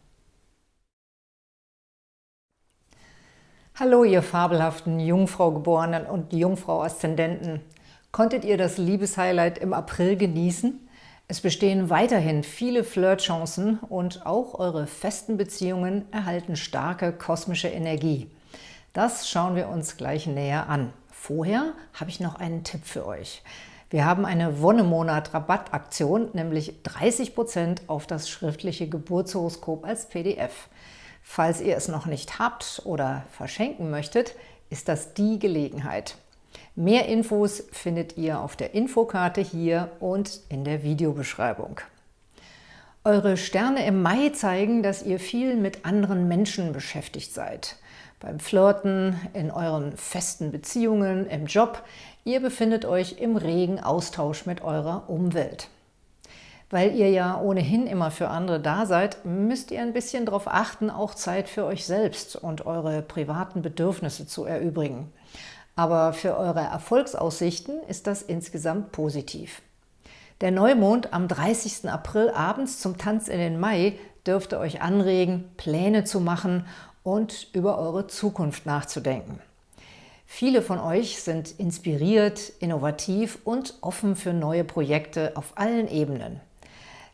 Speaker 1: Hallo, ihr fabelhaften Jungfrau-Geborenen und Jungfrau-Aszendenten. Konntet ihr das Liebeshighlight im April genießen? Es bestehen weiterhin viele Flirtchancen und auch eure festen Beziehungen erhalten starke kosmische Energie. Das schauen wir uns gleich näher an. Vorher habe ich noch einen Tipp für euch. Wir haben eine Wonnemonat-Rabattaktion, nämlich 30% auf das schriftliche Geburtshoroskop als PDF. Falls ihr es noch nicht habt oder verschenken möchtet, ist das die Gelegenheit. Mehr Infos findet ihr auf der Infokarte hier und in der Videobeschreibung. Eure Sterne im Mai zeigen, dass ihr viel mit anderen Menschen beschäftigt seid. Beim Flirten, in euren festen Beziehungen, im Job. Ihr befindet euch im regen Austausch mit eurer Umwelt. Weil ihr ja ohnehin immer für andere da seid, müsst ihr ein bisschen darauf achten, auch Zeit für euch selbst und eure privaten Bedürfnisse zu erübrigen. Aber für eure Erfolgsaussichten ist das insgesamt positiv. Der Neumond am 30. April abends zum Tanz in den Mai dürfte euch anregen, Pläne zu machen und über eure Zukunft nachzudenken. Viele von euch sind inspiriert, innovativ und offen für neue Projekte auf allen Ebenen.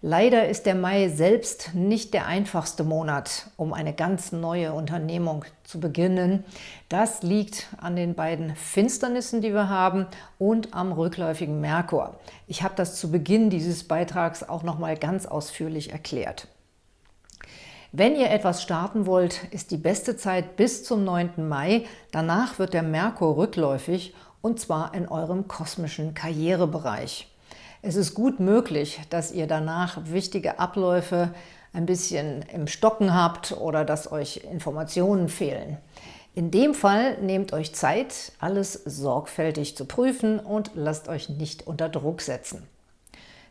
Speaker 1: Leider ist der Mai selbst nicht der einfachste Monat, um eine ganz neue Unternehmung zu beginnen. Das liegt an den beiden Finsternissen, die wir haben und am rückläufigen Merkur. Ich habe das zu Beginn dieses Beitrags auch noch mal ganz ausführlich erklärt. Wenn ihr etwas starten wollt, ist die beste Zeit bis zum 9. Mai. Danach wird der Merkur rückläufig und zwar in eurem kosmischen Karrierebereich. Es ist gut möglich, dass ihr danach wichtige Abläufe ein bisschen im Stocken habt oder dass euch Informationen fehlen. In dem Fall nehmt euch Zeit, alles sorgfältig zu prüfen und lasst euch nicht unter Druck setzen.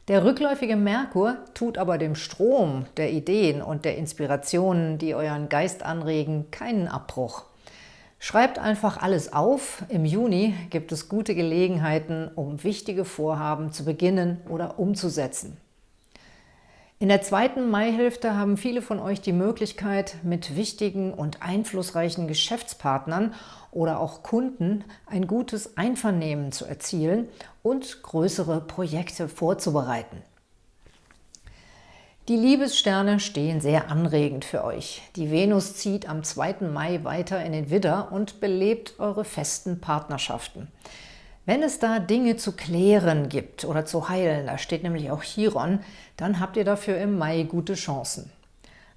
Speaker 1: Der rückläufige Merkur tut aber dem Strom der Ideen und der Inspirationen, die euren Geist anregen, keinen Abbruch. Schreibt einfach alles auf. Im Juni gibt es gute Gelegenheiten, um wichtige Vorhaben zu beginnen oder umzusetzen. In der zweiten Maihälfte haben viele von euch die Möglichkeit, mit wichtigen und einflussreichen Geschäftspartnern oder auch Kunden ein gutes Einvernehmen zu erzielen und größere Projekte vorzubereiten. Die Liebessterne stehen sehr anregend für euch. Die Venus zieht am 2. Mai weiter in den Widder und belebt eure festen Partnerschaften. Wenn es da Dinge zu klären gibt oder zu heilen, da steht nämlich auch Chiron, dann habt ihr dafür im Mai gute Chancen.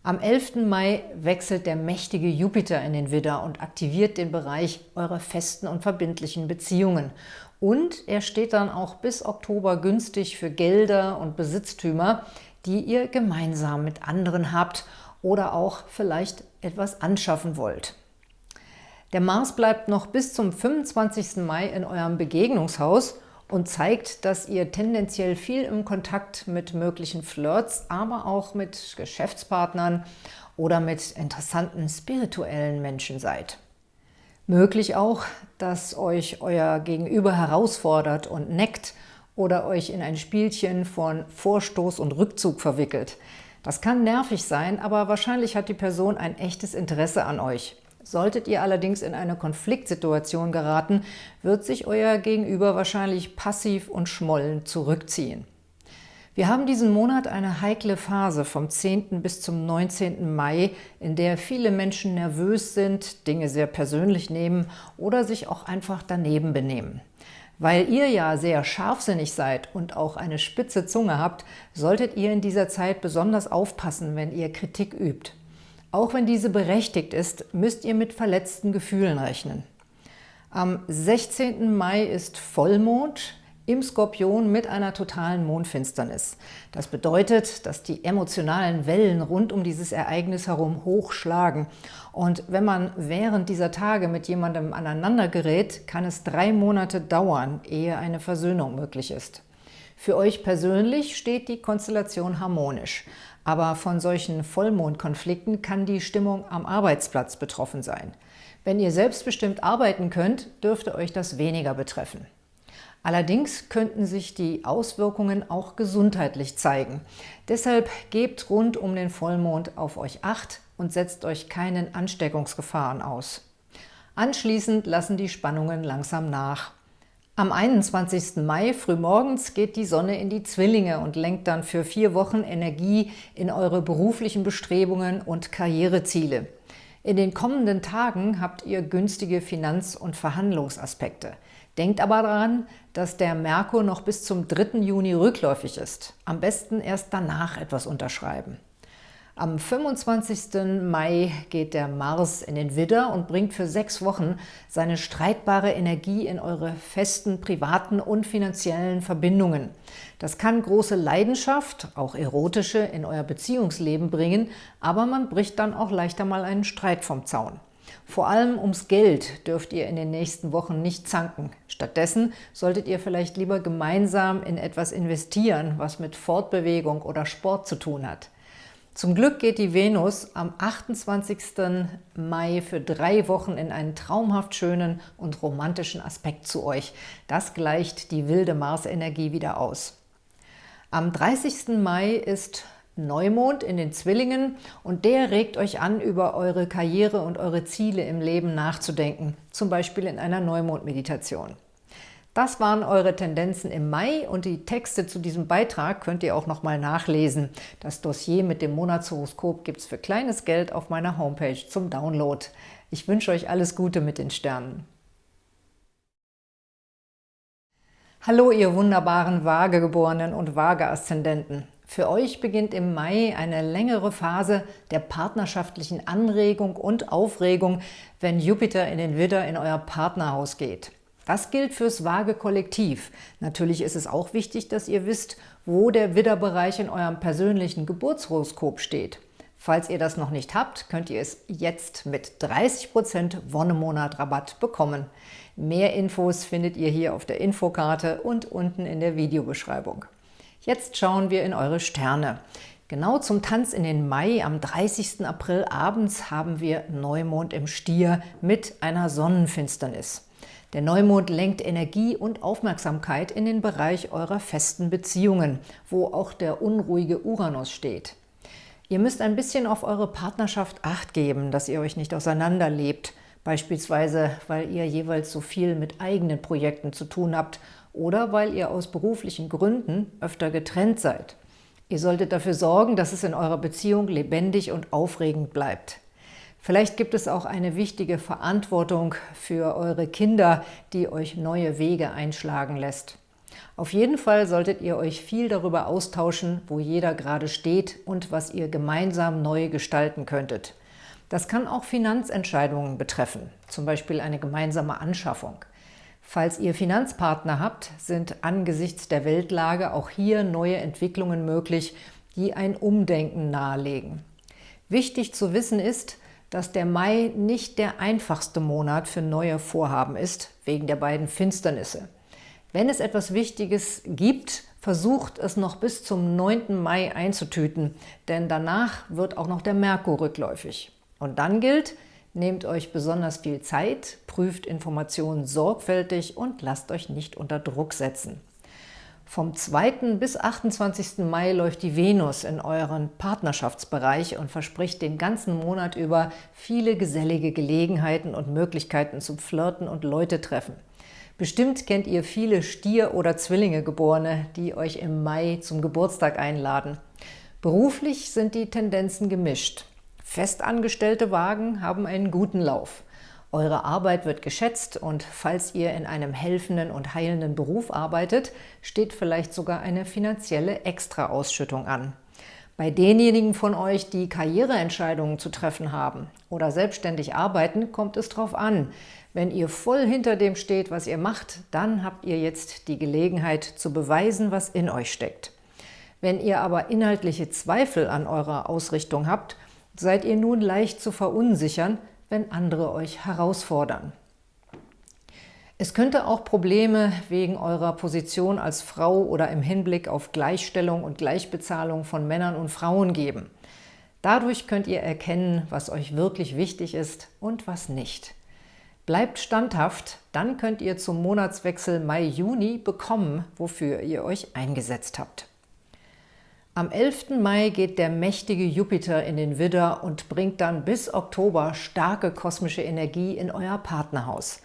Speaker 1: Am 11. Mai wechselt der mächtige Jupiter in den Widder und aktiviert den Bereich eurer festen und verbindlichen Beziehungen. Und er steht dann auch bis Oktober günstig für Gelder und Besitztümer, die ihr gemeinsam mit anderen habt oder auch vielleicht etwas anschaffen wollt. Der Mars bleibt noch bis zum 25. Mai in eurem Begegnungshaus und zeigt, dass ihr tendenziell viel im Kontakt mit möglichen Flirts, aber auch mit Geschäftspartnern oder mit interessanten spirituellen Menschen seid. Möglich auch, dass euch euer Gegenüber herausfordert und neckt oder euch in ein Spielchen von Vorstoß und Rückzug verwickelt. Das kann nervig sein, aber wahrscheinlich hat die Person ein echtes Interesse an euch. Solltet ihr allerdings in eine Konfliktsituation geraten, wird sich euer Gegenüber wahrscheinlich passiv und schmollend zurückziehen. Wir haben diesen Monat eine heikle Phase vom 10. bis zum 19. Mai, in der viele Menschen nervös sind, Dinge sehr persönlich nehmen oder sich auch einfach daneben benehmen. Weil ihr ja sehr scharfsinnig seid und auch eine spitze Zunge habt, solltet ihr in dieser Zeit besonders aufpassen, wenn ihr Kritik übt. Auch wenn diese berechtigt ist, müsst ihr mit verletzten Gefühlen rechnen. Am 16. Mai ist Vollmond im Skorpion mit einer totalen Mondfinsternis. Das bedeutet, dass die emotionalen Wellen rund um dieses Ereignis herum hochschlagen. Und wenn man während dieser Tage mit jemandem aneinander gerät, kann es drei Monate dauern, ehe eine Versöhnung möglich ist. Für euch persönlich steht die Konstellation harmonisch. Aber von solchen Vollmondkonflikten kann die Stimmung am Arbeitsplatz betroffen sein. Wenn ihr selbstbestimmt arbeiten könnt, dürfte euch das weniger betreffen. Allerdings könnten sich die Auswirkungen auch gesundheitlich zeigen. Deshalb gebt rund um den Vollmond auf euch Acht und setzt euch keinen Ansteckungsgefahren aus. Anschließend lassen die Spannungen langsam nach. Am 21. Mai frühmorgens geht die Sonne in die Zwillinge und lenkt dann für vier Wochen Energie in eure beruflichen Bestrebungen und Karriereziele. In den kommenden Tagen habt ihr günstige Finanz- und Verhandlungsaspekte. Denkt aber daran, dass der Merkur noch bis zum 3. Juni rückläufig ist. Am besten erst danach etwas unterschreiben. Am 25. Mai geht der Mars in den Widder und bringt für sechs Wochen seine streitbare Energie in eure festen privaten und finanziellen Verbindungen. Das kann große Leidenschaft, auch erotische, in euer Beziehungsleben bringen, aber man bricht dann auch leichter mal einen Streit vom Zaun. Vor allem ums Geld dürft ihr in den nächsten Wochen nicht zanken. Stattdessen solltet ihr vielleicht lieber gemeinsam in etwas investieren, was mit Fortbewegung oder Sport zu tun hat. Zum Glück geht die Venus am 28. Mai für drei Wochen in einen traumhaft schönen und romantischen Aspekt zu euch. Das gleicht die wilde Marsenergie wieder aus. Am 30. Mai ist Neumond in den Zwillingen und der regt euch an, über eure Karriere und eure Ziele im Leben nachzudenken, zum Beispiel in einer Neumond-Meditation. Das waren eure Tendenzen im Mai und die Texte zu diesem Beitrag könnt ihr auch nochmal nachlesen. Das Dossier mit dem Monatshoroskop gibt es für kleines Geld auf meiner Homepage zum Download. Ich wünsche euch alles Gute mit den Sternen. Hallo, ihr wunderbaren Waagegeborenen und Waage-Aszendenten. Für euch beginnt im Mai eine längere Phase der partnerschaftlichen Anregung und Aufregung, wenn Jupiter in den Widder in euer Partnerhaus geht. Das gilt fürs Waage-Kollektiv. Natürlich ist es auch wichtig, dass ihr wisst, wo der Widderbereich in eurem persönlichen Geburtshoroskop steht. Falls ihr das noch nicht habt, könnt ihr es jetzt mit 30% Wonnemonat-Rabatt bekommen. Mehr Infos findet ihr hier auf der Infokarte und unten in der Videobeschreibung. Jetzt schauen wir in eure Sterne. Genau zum Tanz in den Mai am 30. April abends haben wir Neumond im Stier mit einer Sonnenfinsternis. Der Neumond lenkt Energie und Aufmerksamkeit in den Bereich eurer festen Beziehungen, wo auch der unruhige Uranus steht. Ihr müsst ein bisschen auf eure Partnerschaft Acht geben, dass ihr euch nicht auseinanderlebt, beispielsweise weil ihr jeweils so viel mit eigenen Projekten zu tun habt oder weil ihr aus beruflichen Gründen öfter getrennt seid. Ihr solltet dafür sorgen, dass es in eurer Beziehung lebendig und aufregend bleibt. Vielleicht gibt es auch eine wichtige Verantwortung für eure Kinder, die euch neue Wege einschlagen lässt. Auf jeden Fall solltet ihr euch viel darüber austauschen, wo jeder gerade steht und was ihr gemeinsam neu gestalten könntet. Das kann auch Finanzentscheidungen betreffen, zum Beispiel eine gemeinsame Anschaffung. Falls ihr Finanzpartner habt, sind angesichts der Weltlage auch hier neue Entwicklungen möglich, die ein Umdenken nahelegen. Wichtig zu wissen ist, dass der Mai nicht der einfachste Monat für neue Vorhaben ist, wegen der beiden Finsternisse. Wenn es etwas Wichtiges gibt, versucht es noch bis zum 9. Mai einzutüten, denn danach wird auch noch der Merkur rückläufig. Und dann gilt, nehmt euch besonders viel Zeit, prüft Informationen sorgfältig und lasst euch nicht unter Druck setzen. Vom 2. bis 28. Mai läuft die Venus in euren Partnerschaftsbereich und verspricht den ganzen Monat über viele gesellige Gelegenheiten und Möglichkeiten zum Flirten und Leute treffen. Bestimmt kennt ihr viele Stier- oder Zwillinge-Geborene, die euch im Mai zum Geburtstag einladen. Beruflich sind die Tendenzen gemischt. Festangestellte Wagen haben einen guten Lauf. Eure Arbeit wird geschätzt und falls ihr in einem helfenden und heilenden Beruf arbeitet, steht vielleicht sogar eine finanzielle Extraausschüttung an. Bei denjenigen von euch, die Karriereentscheidungen zu treffen haben oder selbstständig arbeiten, kommt es darauf an. Wenn ihr voll hinter dem steht, was ihr macht, dann habt ihr jetzt die Gelegenheit zu beweisen, was in euch steckt. Wenn ihr aber inhaltliche Zweifel an eurer Ausrichtung habt, seid ihr nun leicht zu verunsichern, wenn andere euch herausfordern. Es könnte auch Probleme wegen eurer Position als Frau oder im Hinblick auf Gleichstellung und Gleichbezahlung von Männern und Frauen geben. Dadurch könnt ihr erkennen, was euch wirklich wichtig ist und was nicht. Bleibt standhaft, dann könnt ihr zum Monatswechsel Mai-Juni bekommen, wofür ihr euch eingesetzt habt. Am 11. Mai geht der mächtige Jupiter in den Widder und bringt dann bis Oktober starke kosmische Energie in euer Partnerhaus.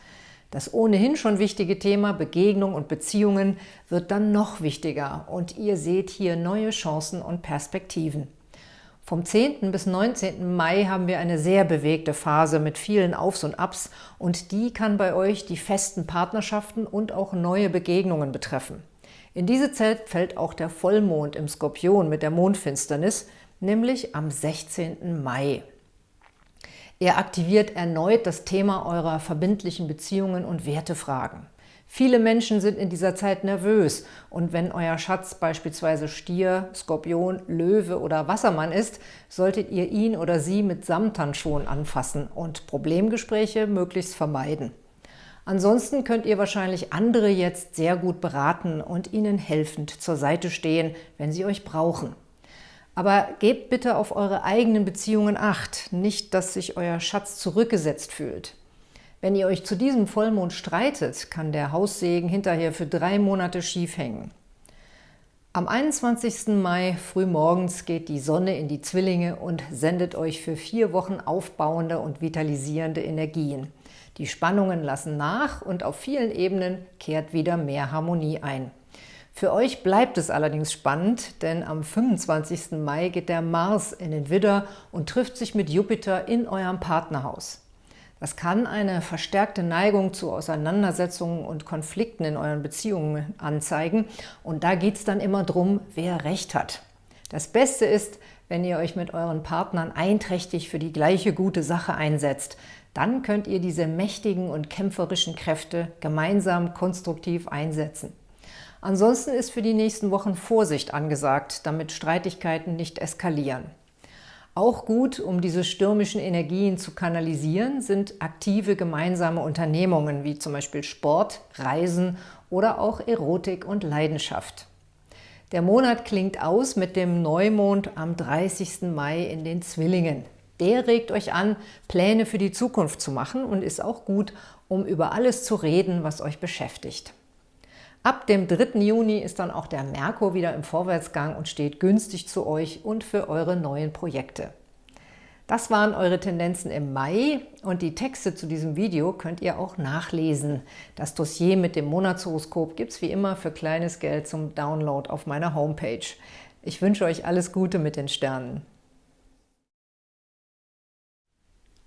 Speaker 1: Das ohnehin schon wichtige Thema Begegnung und Beziehungen wird dann noch wichtiger und ihr seht hier neue Chancen und Perspektiven. Vom 10. bis 19. Mai haben wir eine sehr bewegte Phase mit vielen Aufs und Abs und die kann bei euch die festen Partnerschaften und auch neue Begegnungen betreffen. In diese Zeit fällt auch der Vollmond im Skorpion mit der Mondfinsternis, nämlich am 16. Mai. Er aktiviert erneut das Thema eurer verbindlichen Beziehungen und Wertefragen. Viele Menschen sind in dieser Zeit nervös und wenn euer Schatz beispielsweise Stier, Skorpion, Löwe oder Wassermann ist, solltet ihr ihn oder sie mit Samthandschuhen anfassen und Problemgespräche möglichst vermeiden. Ansonsten könnt ihr wahrscheinlich andere jetzt sehr gut beraten und ihnen helfend zur Seite stehen, wenn sie euch brauchen. Aber gebt bitte auf eure eigenen Beziehungen Acht, nicht, dass sich euer Schatz zurückgesetzt fühlt. Wenn ihr euch zu diesem Vollmond streitet, kann der Haussegen hinterher für drei Monate schief hängen. Am 21. Mai frühmorgens geht die Sonne in die Zwillinge und sendet euch für vier Wochen aufbauende und vitalisierende Energien. Die Spannungen lassen nach und auf vielen Ebenen kehrt wieder mehr Harmonie ein. Für euch bleibt es allerdings spannend, denn am 25. Mai geht der Mars in den Widder und trifft sich mit Jupiter in eurem Partnerhaus. Das kann eine verstärkte Neigung zu Auseinandersetzungen und Konflikten in euren Beziehungen anzeigen. Und da geht es dann immer drum, wer Recht hat. Das Beste ist, wenn ihr euch mit euren Partnern einträchtig für die gleiche gute Sache einsetzt. Dann könnt ihr diese mächtigen und kämpferischen Kräfte gemeinsam konstruktiv einsetzen. Ansonsten ist für die nächsten Wochen Vorsicht angesagt, damit Streitigkeiten nicht eskalieren. Auch gut, um diese stürmischen Energien zu kanalisieren, sind aktive gemeinsame Unternehmungen wie zum Beispiel Sport, Reisen oder auch Erotik und Leidenschaft. Der Monat klingt aus mit dem Neumond am 30. Mai in den Zwillingen. Der regt euch an, Pläne für die Zukunft zu machen und ist auch gut, um über alles zu reden, was euch beschäftigt. Ab dem 3. Juni ist dann auch der Merkur wieder im Vorwärtsgang und steht günstig zu euch und für eure neuen Projekte. Das waren eure Tendenzen im Mai und die Texte zu diesem Video könnt ihr auch nachlesen. Das Dossier mit dem Monatshoroskop gibt es wie immer für kleines Geld zum Download auf meiner Homepage. Ich wünsche euch alles Gute mit den Sternen.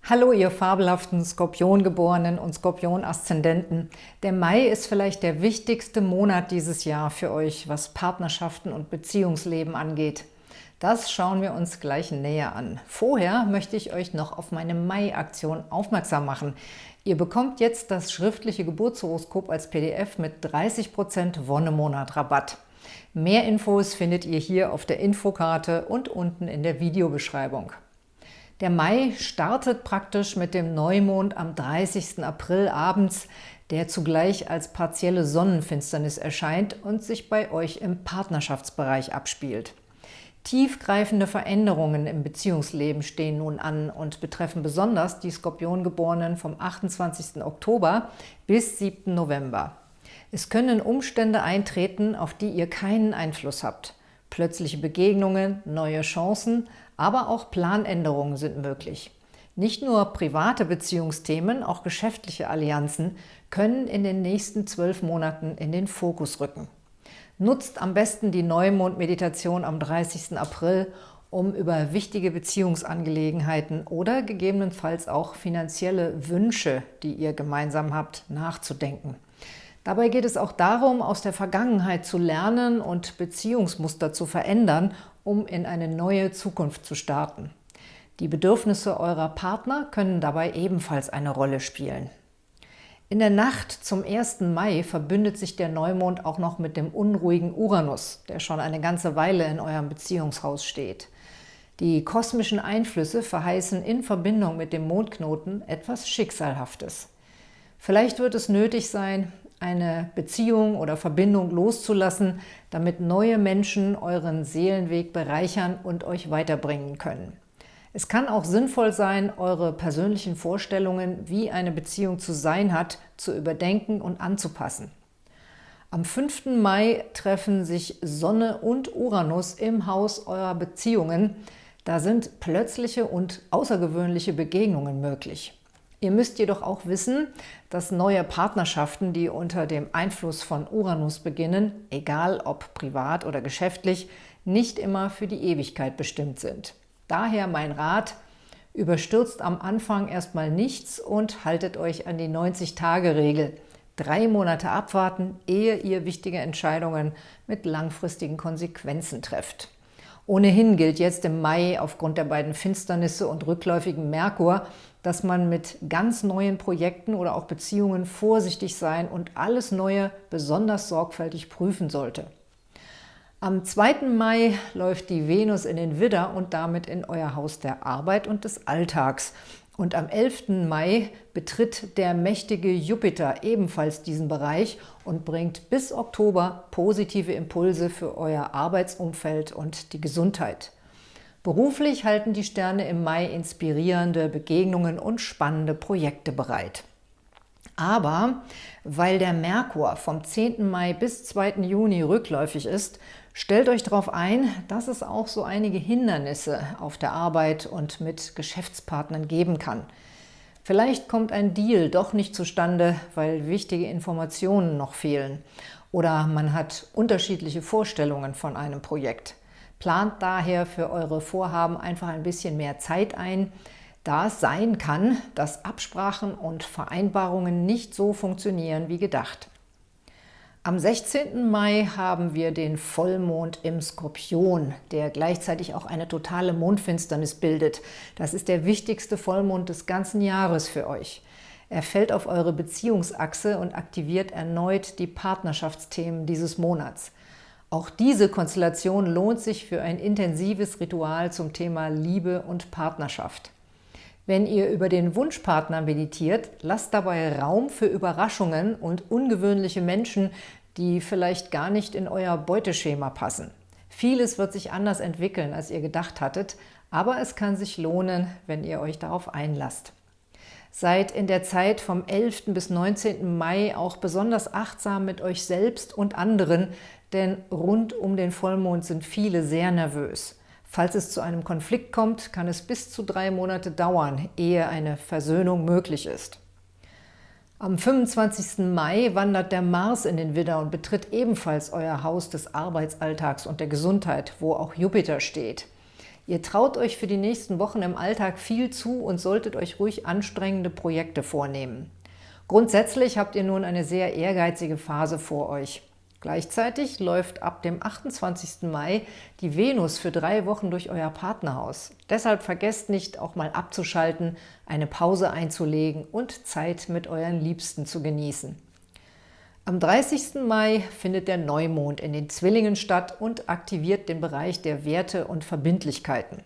Speaker 1: Hallo, ihr fabelhaften Skorpiongeborenen und Skorpion-Aszendenten. Der Mai ist vielleicht der wichtigste Monat dieses Jahr für euch, was Partnerschaften und Beziehungsleben angeht. Das schauen wir uns gleich näher an. Vorher möchte ich euch noch auf meine Mai-Aktion aufmerksam machen. Ihr bekommt jetzt das schriftliche Geburtshoroskop als PDF mit 30% Wonnemonat Rabatt. Mehr Infos findet ihr hier auf der Infokarte und unten in der Videobeschreibung. Der Mai startet praktisch mit dem Neumond am 30. April abends, der zugleich als partielle Sonnenfinsternis erscheint und sich bei euch im Partnerschaftsbereich abspielt. Tiefgreifende Veränderungen im Beziehungsleben stehen nun an und betreffen besonders die Skorpiongeborenen vom 28. Oktober bis 7. November. Es können Umstände eintreten, auf die ihr keinen Einfluss habt. Plötzliche Begegnungen, neue Chancen, aber auch Planänderungen sind möglich. Nicht nur private Beziehungsthemen, auch geschäftliche Allianzen können in den nächsten zwölf Monaten in den Fokus rücken. Nutzt am besten die Neumond-Meditation am 30. April, um über wichtige Beziehungsangelegenheiten oder gegebenenfalls auch finanzielle Wünsche, die ihr gemeinsam habt, nachzudenken. Dabei geht es auch darum, aus der Vergangenheit zu lernen und Beziehungsmuster zu verändern, um in eine neue Zukunft zu starten. Die Bedürfnisse eurer Partner können dabei ebenfalls eine Rolle spielen. In der Nacht zum 1. Mai verbündet sich der Neumond auch noch mit dem unruhigen Uranus, der schon eine ganze Weile in eurem Beziehungshaus steht. Die kosmischen Einflüsse verheißen in Verbindung mit dem Mondknoten etwas Schicksalhaftes. Vielleicht wird es nötig sein, eine Beziehung oder Verbindung loszulassen, damit neue Menschen euren Seelenweg bereichern und euch weiterbringen können. Es kann auch sinnvoll sein, eure persönlichen Vorstellungen, wie eine Beziehung zu sein hat, zu überdenken und anzupassen. Am 5. Mai treffen sich Sonne und Uranus im Haus eurer Beziehungen. Da sind plötzliche und außergewöhnliche Begegnungen möglich. Ihr müsst jedoch auch wissen, dass neue Partnerschaften, die unter dem Einfluss von Uranus beginnen, egal ob privat oder geschäftlich, nicht immer für die Ewigkeit bestimmt sind. Daher mein Rat, überstürzt am Anfang erstmal nichts und haltet euch an die 90-Tage-Regel. Drei Monate abwarten, ehe ihr wichtige Entscheidungen mit langfristigen Konsequenzen trefft. Ohnehin gilt jetzt im Mai aufgrund der beiden Finsternisse und rückläufigen Merkur, dass man mit ganz neuen Projekten oder auch Beziehungen vorsichtig sein und alles Neue besonders sorgfältig prüfen sollte. Am 2. Mai läuft die Venus in den Widder und damit in euer Haus der Arbeit und des Alltags. Und am 11. Mai betritt der mächtige Jupiter ebenfalls diesen Bereich und bringt bis Oktober positive Impulse für euer Arbeitsumfeld und die Gesundheit. Beruflich halten die Sterne im Mai inspirierende Begegnungen und spannende Projekte bereit. Aber weil der Merkur vom 10. Mai bis 2. Juni rückläufig ist, Stellt euch darauf ein, dass es auch so einige Hindernisse auf der Arbeit und mit Geschäftspartnern geben kann. Vielleicht kommt ein Deal doch nicht zustande, weil wichtige Informationen noch fehlen. Oder man hat unterschiedliche Vorstellungen von einem Projekt. Plant daher für eure Vorhaben einfach ein bisschen mehr Zeit ein, da es sein kann, dass Absprachen und Vereinbarungen nicht so funktionieren wie gedacht. Am 16. Mai haben wir den Vollmond im Skorpion, der gleichzeitig auch eine totale Mondfinsternis bildet. Das ist der wichtigste Vollmond des ganzen Jahres für euch. Er fällt auf eure Beziehungsachse und aktiviert erneut die Partnerschaftsthemen dieses Monats. Auch diese Konstellation lohnt sich für ein intensives Ritual zum Thema Liebe und Partnerschaft. Wenn ihr über den Wunschpartner meditiert, lasst dabei Raum für Überraschungen und ungewöhnliche Menschen, die vielleicht gar nicht in euer Beuteschema passen. Vieles wird sich anders entwickeln, als ihr gedacht hattet, aber es kann sich lohnen, wenn ihr euch darauf einlasst. Seid in der Zeit vom 11. bis 19. Mai auch besonders achtsam mit euch selbst und anderen, denn rund um den Vollmond sind viele sehr nervös. Falls es zu einem Konflikt kommt, kann es bis zu drei Monate dauern, ehe eine Versöhnung möglich ist. Am 25. Mai wandert der Mars in den Widder und betritt ebenfalls euer Haus des Arbeitsalltags und der Gesundheit, wo auch Jupiter steht. Ihr traut euch für die nächsten Wochen im Alltag viel zu und solltet euch ruhig anstrengende Projekte vornehmen. Grundsätzlich habt ihr nun eine sehr ehrgeizige Phase vor euch. Gleichzeitig läuft ab dem 28. Mai die Venus für drei Wochen durch euer Partnerhaus. Deshalb vergesst nicht, auch mal abzuschalten, eine Pause einzulegen und Zeit mit euren Liebsten zu genießen. Am 30. Mai findet der Neumond in den Zwillingen statt und aktiviert den Bereich der Werte und Verbindlichkeiten.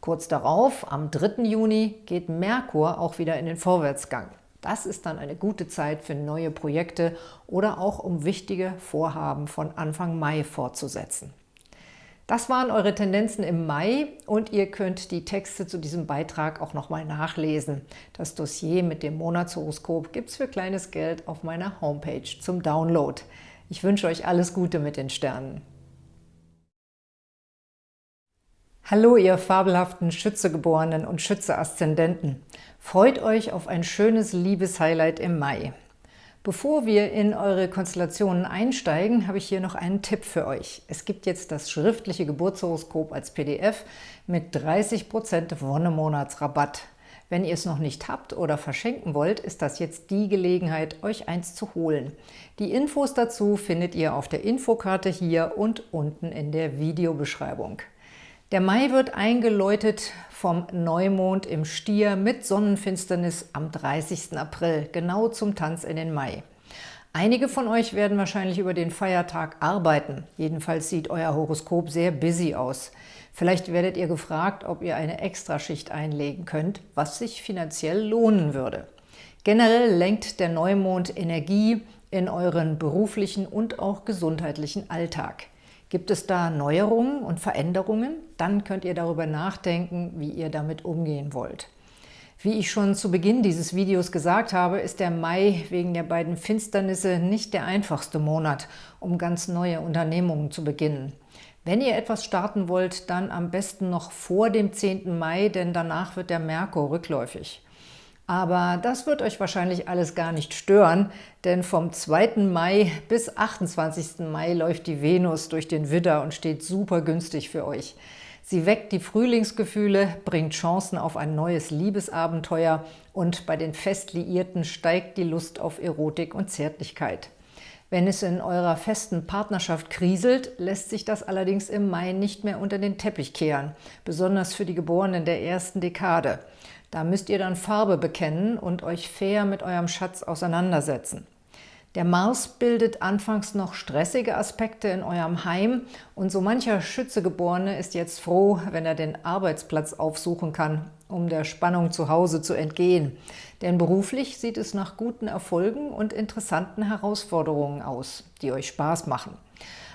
Speaker 1: Kurz darauf, am 3. Juni, geht Merkur auch wieder in den Vorwärtsgang. Das ist dann eine gute Zeit für neue Projekte oder auch um wichtige Vorhaben von Anfang Mai fortzusetzen. Das waren eure Tendenzen im Mai und ihr könnt die Texte zu diesem Beitrag auch nochmal nachlesen. Das Dossier mit dem Monatshoroskop gibt es für kleines Geld auf meiner Homepage zum Download. Ich wünsche euch alles Gute mit den Sternen. Hallo, ihr fabelhaften Schützegeborenen und Schütze-Aszendenten. Freut euch auf ein schönes Liebeshighlight im Mai. Bevor wir in eure Konstellationen einsteigen, habe ich hier noch einen Tipp für euch. Es gibt jetzt das schriftliche Geburtshoroskop als PDF mit 30% Wonnemonatsrabatt. Wenn ihr es noch nicht habt oder verschenken wollt, ist das jetzt die Gelegenheit, euch eins zu holen. Die Infos dazu findet ihr auf der Infokarte hier und unten in der Videobeschreibung. Der Mai wird eingeläutet vom Neumond im Stier mit Sonnenfinsternis am 30. April, genau zum Tanz in den Mai. Einige von euch werden wahrscheinlich über den Feiertag arbeiten. Jedenfalls sieht euer Horoskop sehr busy aus. Vielleicht werdet ihr gefragt, ob ihr eine Extraschicht einlegen könnt, was sich finanziell lohnen würde. Generell lenkt der Neumond Energie in euren beruflichen und auch gesundheitlichen Alltag. Gibt es da Neuerungen und Veränderungen? Dann könnt ihr darüber nachdenken, wie ihr damit umgehen wollt. Wie ich schon zu Beginn dieses Videos gesagt habe, ist der Mai wegen der beiden Finsternisse nicht der einfachste Monat, um ganz neue Unternehmungen zu beginnen. Wenn ihr etwas starten wollt, dann am besten noch vor dem 10. Mai, denn danach wird der Merkur rückläufig. Aber das wird euch wahrscheinlich alles gar nicht stören, denn vom 2. Mai bis 28. Mai läuft die Venus durch den Widder und steht super günstig für euch. Sie weckt die Frühlingsgefühle, bringt Chancen auf ein neues Liebesabenteuer und bei den Festliierten steigt die Lust auf Erotik und Zärtlichkeit. Wenn es in eurer festen Partnerschaft kriselt, lässt sich das allerdings im Mai nicht mehr unter den Teppich kehren, besonders für die Geborenen der ersten Dekade. Da müsst ihr dann Farbe bekennen und euch fair mit eurem Schatz auseinandersetzen. Der Mars bildet anfangs noch stressige Aspekte in eurem Heim und so mancher Schützegeborene ist jetzt froh, wenn er den Arbeitsplatz aufsuchen kann, um der Spannung zu Hause zu entgehen. Denn beruflich sieht es nach guten Erfolgen und interessanten Herausforderungen aus, die euch Spaß machen.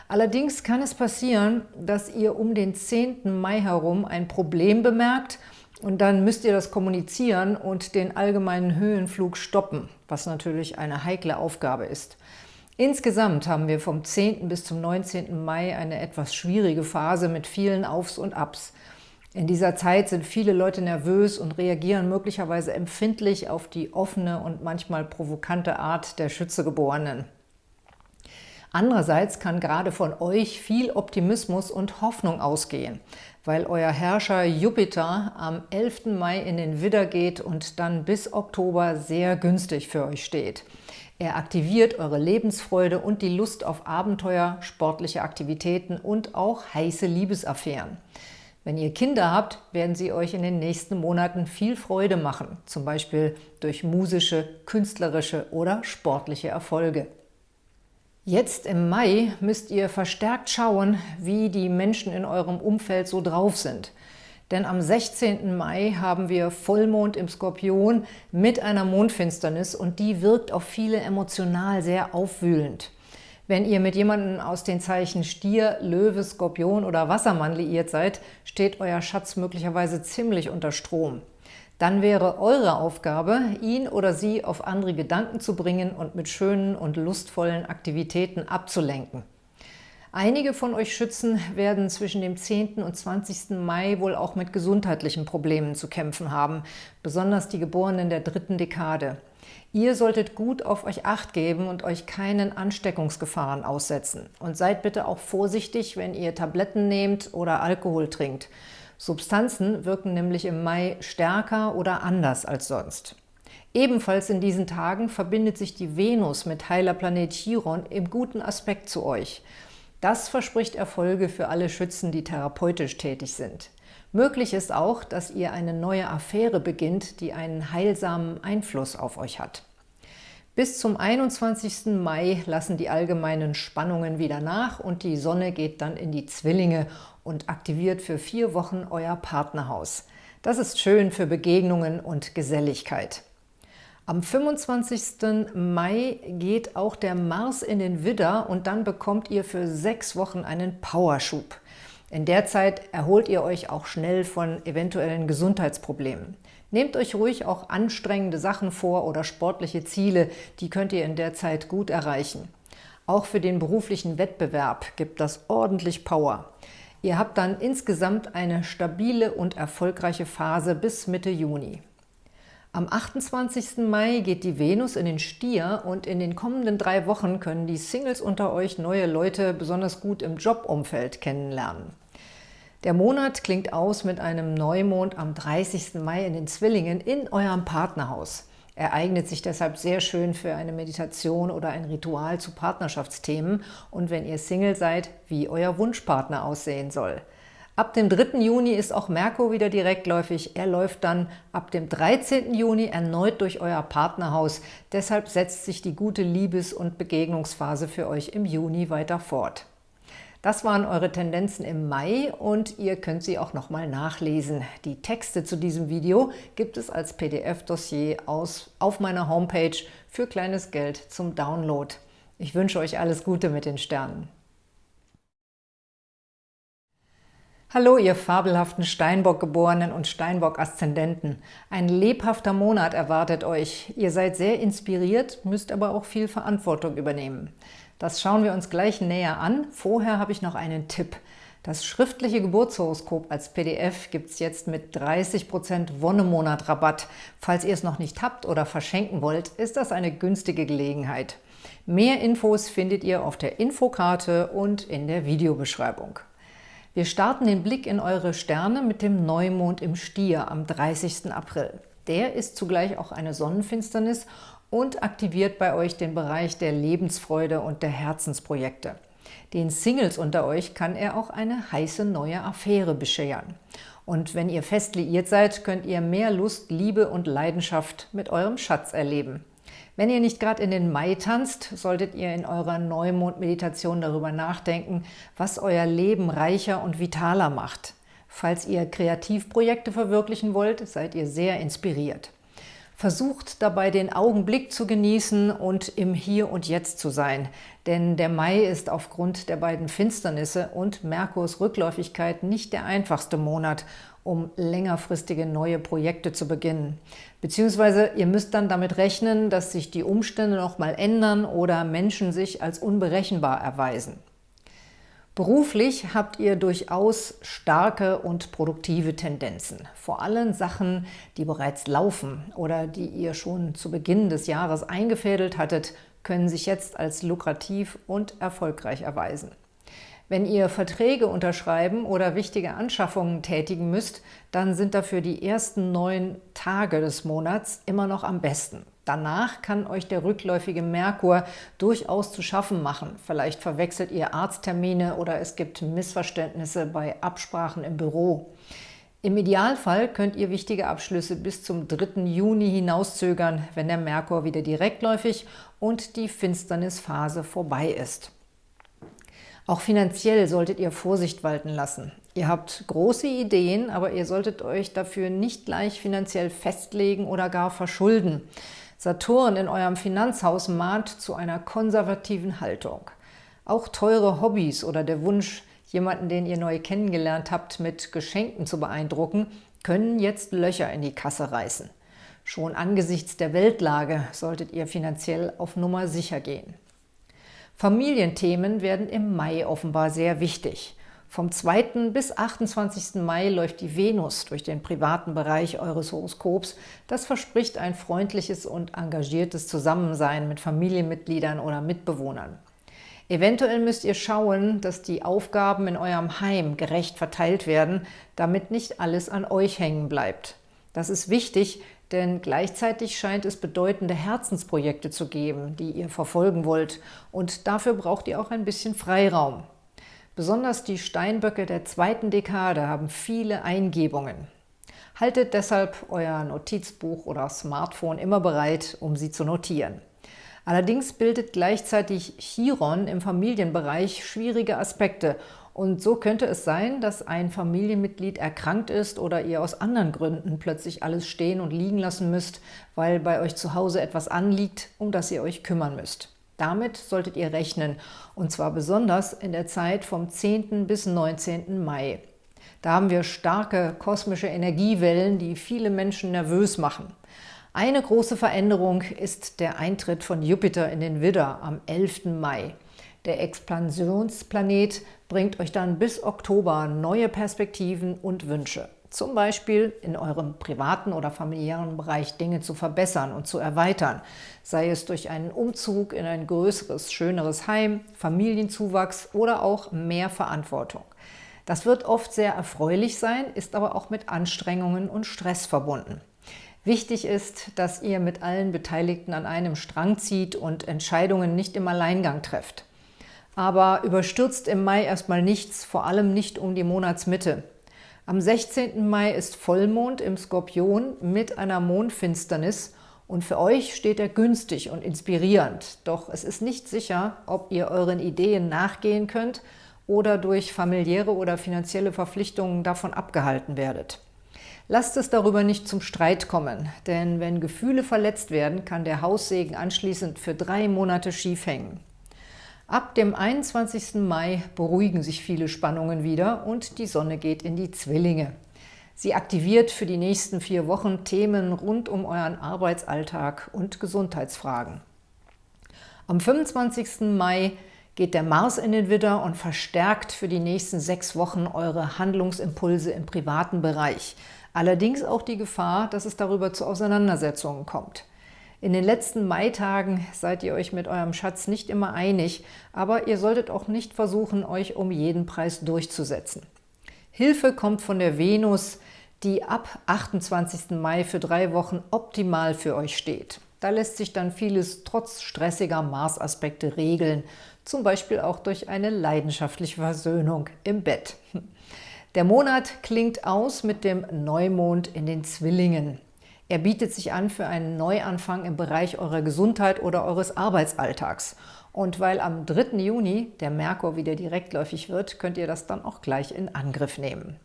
Speaker 1: Allerdings kann es passieren, dass ihr um den 10. Mai herum ein Problem bemerkt – und dann müsst ihr das kommunizieren und den allgemeinen Höhenflug stoppen, was natürlich eine heikle Aufgabe ist. Insgesamt haben wir vom 10. bis zum 19. Mai eine etwas schwierige Phase mit vielen Aufs und Abs. In dieser Zeit sind viele Leute nervös und reagieren möglicherweise empfindlich auf die offene und manchmal provokante Art der Schützegeborenen. Andererseits kann gerade von euch viel Optimismus und Hoffnung ausgehen, weil euer Herrscher Jupiter am 11. Mai in den Widder geht und dann bis Oktober sehr günstig für euch steht. Er aktiviert eure Lebensfreude und die Lust auf Abenteuer, sportliche Aktivitäten und auch heiße Liebesaffären. Wenn ihr Kinder habt, werden sie euch in den nächsten Monaten viel Freude machen, zum Beispiel durch musische, künstlerische oder sportliche Erfolge. Jetzt im Mai müsst ihr verstärkt schauen, wie die Menschen in eurem Umfeld so drauf sind. Denn am 16. Mai haben wir Vollmond im Skorpion mit einer Mondfinsternis und die wirkt auf viele emotional sehr aufwühlend. Wenn ihr mit jemandem aus den Zeichen Stier, Löwe, Skorpion oder Wassermann liiert seid, steht euer Schatz möglicherweise ziemlich unter Strom dann wäre eure Aufgabe, ihn oder sie auf andere Gedanken zu bringen und mit schönen und lustvollen Aktivitäten abzulenken. Einige von euch Schützen werden zwischen dem 10. und 20. Mai wohl auch mit gesundheitlichen Problemen zu kämpfen haben, besonders die Geborenen der dritten Dekade. Ihr solltet gut auf euch Acht geben und euch keinen Ansteckungsgefahren aussetzen. Und seid bitte auch vorsichtig, wenn ihr Tabletten nehmt oder Alkohol trinkt. Substanzen wirken nämlich im Mai stärker oder anders als sonst. Ebenfalls in diesen Tagen verbindet sich die Venus mit heiler Planet Chiron im guten Aspekt zu euch. Das verspricht Erfolge für alle Schützen, die therapeutisch tätig sind. Möglich ist auch, dass ihr eine neue Affäre beginnt, die einen heilsamen Einfluss auf euch hat. Bis zum 21. Mai lassen die allgemeinen Spannungen wieder nach und die Sonne geht dann in die Zwillinge und aktiviert für vier Wochen euer Partnerhaus. Das ist schön für Begegnungen und Geselligkeit. Am 25. Mai geht auch der Mars in den Widder und dann bekommt ihr für sechs Wochen einen Powerschub. In der Zeit erholt ihr euch auch schnell von eventuellen Gesundheitsproblemen. Nehmt euch ruhig auch anstrengende Sachen vor oder sportliche Ziele, die könnt ihr in der Zeit gut erreichen. Auch für den beruflichen Wettbewerb gibt das ordentlich Power. Ihr habt dann insgesamt eine stabile und erfolgreiche Phase bis Mitte Juni. Am 28. Mai geht die Venus in den Stier und in den kommenden drei Wochen können die Singles unter euch neue Leute besonders gut im Jobumfeld kennenlernen. Der Monat klingt aus mit einem Neumond am 30. Mai in den Zwillingen in eurem Partnerhaus. Er eignet sich deshalb sehr schön für eine Meditation oder ein Ritual zu Partnerschaftsthemen und wenn ihr Single seid, wie euer Wunschpartner aussehen soll. Ab dem 3. Juni ist auch Merkur wieder direktläufig. Er läuft dann ab dem 13. Juni erneut durch euer Partnerhaus. Deshalb setzt sich die gute Liebes- und Begegnungsphase für euch im Juni weiter fort. Das waren eure Tendenzen im Mai und ihr könnt sie auch nochmal nachlesen. Die Texte zu diesem Video gibt es als PDF-Dossier auf meiner Homepage für kleines Geld zum Download. Ich wünsche euch alles Gute mit den Sternen. Hallo, ihr fabelhaften Steinbock-Geborenen und Steinbock-Aszendenten. Ein lebhafter Monat erwartet euch. Ihr seid sehr inspiriert, müsst aber auch viel Verantwortung übernehmen. Das schauen wir uns gleich näher an. Vorher habe ich noch einen Tipp. Das schriftliche Geburtshoroskop als PDF gibt es jetzt mit 30% Wonnemonat-Rabatt. Falls ihr es noch nicht habt oder verschenken wollt, ist das eine günstige Gelegenheit. Mehr Infos findet ihr auf der Infokarte und in der Videobeschreibung. Wir starten den Blick in eure Sterne mit dem Neumond im Stier am 30. April. Der ist zugleich auch eine Sonnenfinsternis und aktiviert bei euch den Bereich der Lebensfreude und der Herzensprojekte. Den Singles unter euch kann er auch eine heiße neue Affäre bescheren. Und wenn ihr fest liiert seid, könnt ihr mehr Lust, Liebe und Leidenschaft mit eurem Schatz erleben. Wenn ihr nicht gerade in den Mai tanzt, solltet ihr in eurer Neumond-Meditation darüber nachdenken, was euer Leben reicher und vitaler macht. Falls ihr Kreativprojekte verwirklichen wollt, seid ihr sehr inspiriert. Versucht dabei den Augenblick zu genießen und im Hier und Jetzt zu sein, denn der Mai ist aufgrund der beiden Finsternisse und Merkurs Rückläufigkeit nicht der einfachste Monat um längerfristige neue Projekte zu beginnen. Beziehungsweise ihr müsst dann damit rechnen, dass sich die Umstände noch mal ändern oder Menschen sich als unberechenbar erweisen. Beruflich habt ihr durchaus starke und produktive Tendenzen. Vor allem Sachen, die bereits laufen oder die ihr schon zu Beginn des Jahres eingefädelt hattet, können sich jetzt als lukrativ und erfolgreich erweisen. Wenn ihr Verträge unterschreiben oder wichtige Anschaffungen tätigen müsst, dann sind dafür die ersten neun Tage des Monats immer noch am besten. Danach kann euch der rückläufige Merkur durchaus zu schaffen machen. Vielleicht verwechselt ihr Arzttermine oder es gibt Missverständnisse bei Absprachen im Büro. Im Idealfall könnt ihr wichtige Abschlüsse bis zum 3. Juni hinauszögern, wenn der Merkur wieder direktläufig und die Finsternisphase vorbei ist. Auch finanziell solltet ihr Vorsicht walten lassen. Ihr habt große Ideen, aber ihr solltet euch dafür nicht gleich finanziell festlegen oder gar verschulden. Saturn in eurem Finanzhaus mahnt zu einer konservativen Haltung. Auch teure Hobbys oder der Wunsch, jemanden, den ihr neu kennengelernt habt, mit Geschenken zu beeindrucken, können jetzt Löcher in die Kasse reißen. Schon angesichts der Weltlage solltet ihr finanziell auf Nummer sicher gehen. Familienthemen werden im Mai offenbar sehr wichtig. Vom 2. bis 28. Mai läuft die Venus durch den privaten Bereich eures Horoskops. Das verspricht ein freundliches und engagiertes Zusammensein mit Familienmitgliedern oder Mitbewohnern. Eventuell müsst ihr schauen, dass die Aufgaben in eurem Heim gerecht verteilt werden, damit nicht alles an euch hängen bleibt. Das ist wichtig, denn gleichzeitig scheint es bedeutende Herzensprojekte zu geben, die ihr verfolgen wollt und dafür braucht ihr auch ein bisschen Freiraum. Besonders die Steinböcke der zweiten Dekade haben viele Eingebungen. Haltet deshalb euer Notizbuch oder Smartphone immer bereit, um sie zu notieren. Allerdings bildet gleichzeitig Chiron im Familienbereich schwierige Aspekte und so könnte es sein, dass ein Familienmitglied erkrankt ist oder ihr aus anderen Gründen plötzlich alles stehen und liegen lassen müsst, weil bei euch zu Hause etwas anliegt, um das ihr euch kümmern müsst. Damit solltet ihr rechnen, und zwar besonders in der Zeit vom 10. bis 19. Mai. Da haben wir starke kosmische Energiewellen, die viele Menschen nervös machen. Eine große Veränderung ist der Eintritt von Jupiter in den Widder am 11. Mai. Der Expansionsplanet bringt euch dann bis Oktober neue Perspektiven und Wünsche. Zum Beispiel in eurem privaten oder familiären Bereich Dinge zu verbessern und zu erweitern, sei es durch einen Umzug in ein größeres, schöneres Heim, Familienzuwachs oder auch mehr Verantwortung. Das wird oft sehr erfreulich sein, ist aber auch mit Anstrengungen und Stress verbunden. Wichtig ist, dass ihr mit allen Beteiligten an einem Strang zieht und Entscheidungen nicht im Alleingang trefft. Aber überstürzt im Mai erstmal nichts, vor allem nicht um die Monatsmitte. Am 16. Mai ist Vollmond im Skorpion mit einer Mondfinsternis und für euch steht er günstig und inspirierend. Doch es ist nicht sicher, ob ihr euren Ideen nachgehen könnt oder durch familiäre oder finanzielle Verpflichtungen davon abgehalten werdet. Lasst es darüber nicht zum Streit kommen, denn wenn Gefühle verletzt werden, kann der Haussegen anschließend für drei Monate schief hängen. Ab dem 21. Mai beruhigen sich viele Spannungen wieder und die Sonne geht in die Zwillinge. Sie aktiviert für die nächsten vier Wochen Themen rund um euren Arbeitsalltag und Gesundheitsfragen. Am 25. Mai geht der Mars in den Widder und verstärkt für die nächsten sechs Wochen eure Handlungsimpulse im privaten Bereich. Allerdings auch die Gefahr, dass es darüber zu Auseinandersetzungen kommt. In den letzten Maitagen seid ihr euch mit eurem Schatz nicht immer einig, aber ihr solltet auch nicht versuchen, euch um jeden Preis durchzusetzen. Hilfe kommt von der Venus, die ab 28. Mai für drei Wochen optimal für euch steht. Da lässt sich dann vieles trotz stressiger Mars-Aspekte regeln, zum Beispiel auch durch eine leidenschaftliche Versöhnung im Bett. Der Monat klingt aus mit dem Neumond in den Zwillingen. Er bietet sich an für einen Neuanfang im Bereich eurer Gesundheit oder eures Arbeitsalltags. Und weil am 3. Juni der Merkur wieder direktläufig wird, könnt ihr das dann auch gleich in Angriff nehmen.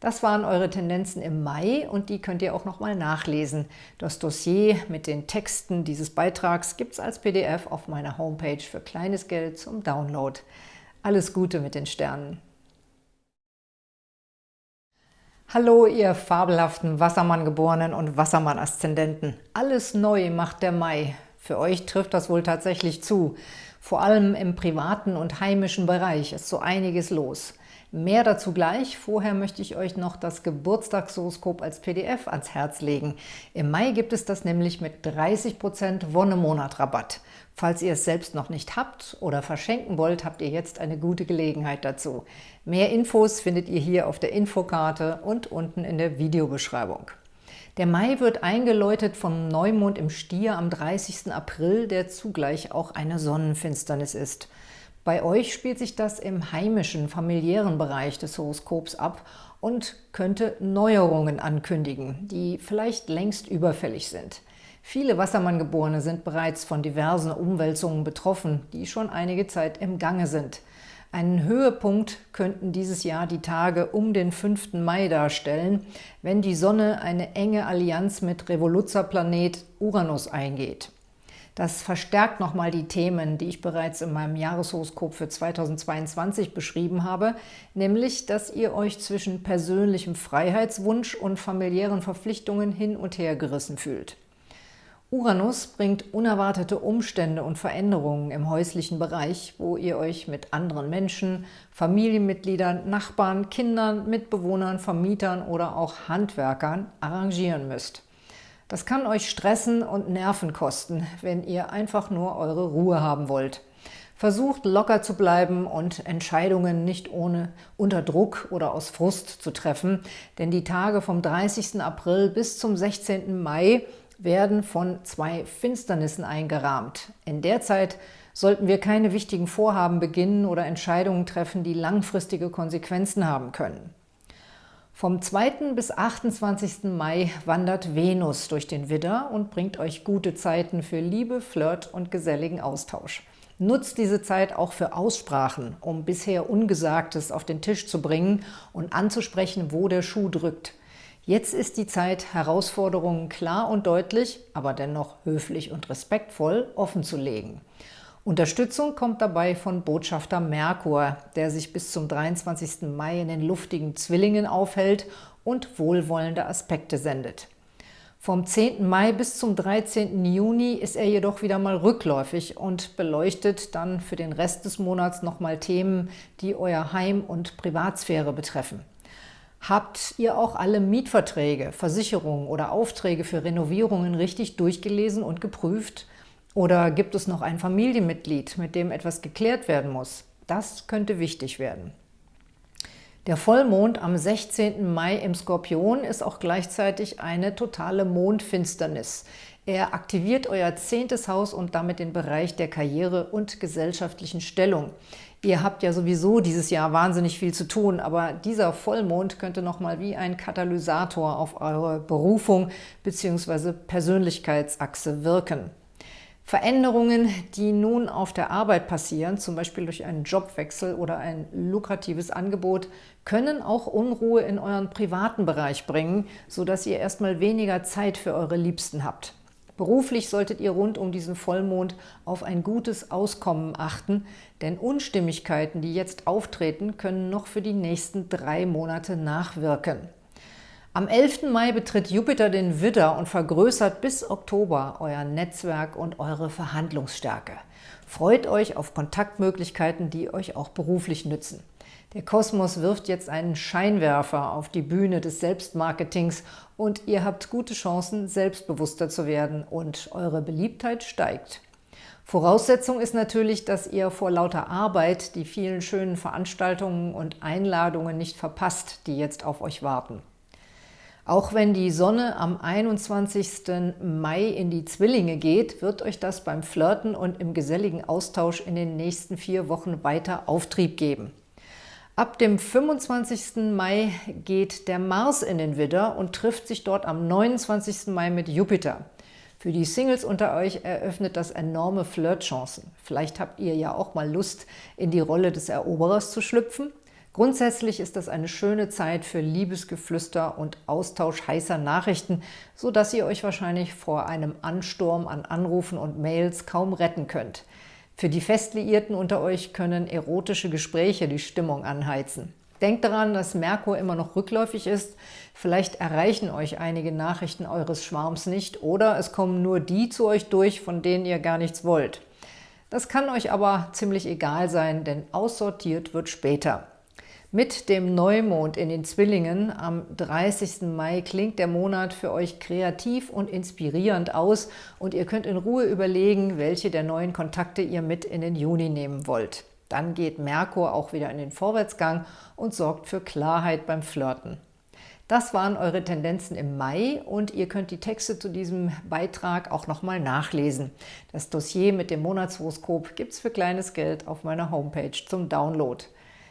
Speaker 1: Das waren eure Tendenzen im Mai und die könnt ihr auch nochmal nachlesen. Das Dossier mit den Texten dieses Beitrags gibt es als PDF auf meiner Homepage für kleines Geld zum Download. Alles Gute mit den Sternen! Hallo, ihr fabelhaften Wassermann-Geborenen und Wassermann-Aszendenten. Alles neu macht der Mai. Für euch trifft das wohl tatsächlich zu. Vor allem im privaten und heimischen Bereich ist so einiges los. Mehr dazu gleich. Vorher möchte ich euch noch das Geburtstagshoroskop als PDF ans Herz legen. Im Mai gibt es das nämlich mit 30% Wonnemonat-Rabatt. Falls ihr es selbst noch nicht habt oder verschenken wollt, habt ihr jetzt eine gute Gelegenheit dazu. Mehr Infos findet ihr hier auf der Infokarte und unten in der Videobeschreibung. Der Mai wird eingeläutet vom Neumond im Stier am 30. April, der zugleich auch eine Sonnenfinsternis ist. Bei euch spielt sich das im heimischen, familiären Bereich des Horoskops ab und könnte Neuerungen ankündigen, die vielleicht längst überfällig sind. Viele Wassermanngeborene sind bereits von diversen Umwälzungen betroffen, die schon einige Zeit im Gange sind. Einen Höhepunkt könnten dieses Jahr die Tage um den 5. Mai darstellen, wenn die Sonne eine enge Allianz mit Revoluzerplanet Uranus eingeht. Das verstärkt nochmal die Themen, die ich bereits in meinem Jahreshoroskop für 2022 beschrieben habe, nämlich, dass ihr euch zwischen persönlichem Freiheitswunsch und familiären Verpflichtungen hin und her gerissen fühlt. Uranus bringt unerwartete Umstände und Veränderungen im häuslichen Bereich, wo ihr euch mit anderen Menschen, Familienmitgliedern, Nachbarn, Kindern, Mitbewohnern, Vermietern oder auch Handwerkern arrangieren müsst. Das kann euch stressen und Nerven kosten, wenn ihr einfach nur eure Ruhe haben wollt. Versucht locker zu bleiben und Entscheidungen nicht ohne unter Druck oder aus Frust zu treffen, denn die Tage vom 30. April bis zum 16. Mai werden von zwei Finsternissen eingerahmt. In der Zeit sollten wir keine wichtigen Vorhaben beginnen oder Entscheidungen treffen, die langfristige Konsequenzen haben können. Vom 2. bis 28. Mai wandert Venus durch den Widder und bringt euch gute Zeiten für Liebe, Flirt und geselligen Austausch. Nutzt diese Zeit auch für Aussprachen, um bisher Ungesagtes auf den Tisch zu bringen und anzusprechen, wo der Schuh drückt. Jetzt ist die Zeit, Herausforderungen klar und deutlich, aber dennoch höflich und respektvoll offenzulegen. Unterstützung kommt dabei von Botschafter Merkur, der sich bis zum 23. Mai in den luftigen Zwillingen aufhält und wohlwollende Aspekte sendet. Vom 10. Mai bis zum 13. Juni ist er jedoch wieder mal rückläufig und beleuchtet dann für den Rest des Monats nochmal Themen, die euer Heim- und Privatsphäre betreffen. Habt ihr auch alle Mietverträge, Versicherungen oder Aufträge für Renovierungen richtig durchgelesen und geprüft? Oder gibt es noch ein Familienmitglied, mit dem etwas geklärt werden muss? Das könnte wichtig werden. Der Vollmond am 16. Mai im Skorpion ist auch gleichzeitig eine totale Mondfinsternis. Er aktiviert euer zehntes Haus und damit den Bereich der Karriere und gesellschaftlichen Stellung. Ihr habt ja sowieso dieses Jahr wahnsinnig viel zu tun, aber dieser Vollmond könnte nochmal wie ein Katalysator auf eure Berufung bzw. Persönlichkeitsachse wirken. Veränderungen, die nun auf der Arbeit passieren, zum Beispiel durch einen Jobwechsel oder ein lukratives Angebot, können auch Unruhe in euren privaten Bereich bringen, sodass ihr erstmal weniger Zeit für eure Liebsten habt. Beruflich solltet ihr rund um diesen Vollmond auf ein gutes Auskommen achten, denn Unstimmigkeiten, die jetzt auftreten, können noch für die nächsten drei Monate nachwirken. Am 11. Mai betritt Jupiter den Widder und vergrößert bis Oktober euer Netzwerk und eure Verhandlungsstärke. Freut euch auf Kontaktmöglichkeiten, die euch auch beruflich nützen. Der Kosmos wirft jetzt einen Scheinwerfer auf die Bühne des Selbstmarketings und ihr habt gute Chancen, selbstbewusster zu werden und eure Beliebtheit steigt. Voraussetzung ist natürlich, dass ihr vor lauter Arbeit die vielen schönen Veranstaltungen und Einladungen nicht verpasst, die jetzt auf euch warten. Auch wenn die Sonne am 21. Mai in die Zwillinge geht, wird euch das beim Flirten und im geselligen Austausch in den nächsten vier Wochen weiter Auftrieb geben. Ab dem 25. Mai geht der Mars in den Widder und trifft sich dort am 29. Mai mit Jupiter. Für die Singles unter euch eröffnet das enorme Flirtchancen. Vielleicht habt ihr ja auch mal Lust, in die Rolle des Eroberers zu schlüpfen Grundsätzlich ist das eine schöne Zeit für Liebesgeflüster und Austausch heißer Nachrichten, so dass ihr euch wahrscheinlich vor einem Ansturm an Anrufen und Mails kaum retten könnt. Für die Festliierten unter euch können erotische Gespräche die Stimmung anheizen. Denkt daran, dass Merkur immer noch rückläufig ist. Vielleicht erreichen euch einige Nachrichten eures Schwarms nicht oder es kommen nur die zu euch durch, von denen ihr gar nichts wollt. Das kann euch aber ziemlich egal sein, denn aussortiert wird später. Mit dem Neumond in den Zwillingen am 30. Mai klingt der Monat für euch kreativ und inspirierend aus und ihr könnt in Ruhe überlegen, welche der neuen Kontakte ihr mit in den Juni nehmen wollt. Dann geht Merkur auch wieder in den Vorwärtsgang und sorgt für Klarheit beim Flirten. Das waren eure Tendenzen im Mai und ihr könnt die Texte zu diesem Beitrag auch nochmal nachlesen. Das Dossier mit dem Monatshoroskop gibt es für kleines Geld auf meiner Homepage zum Download.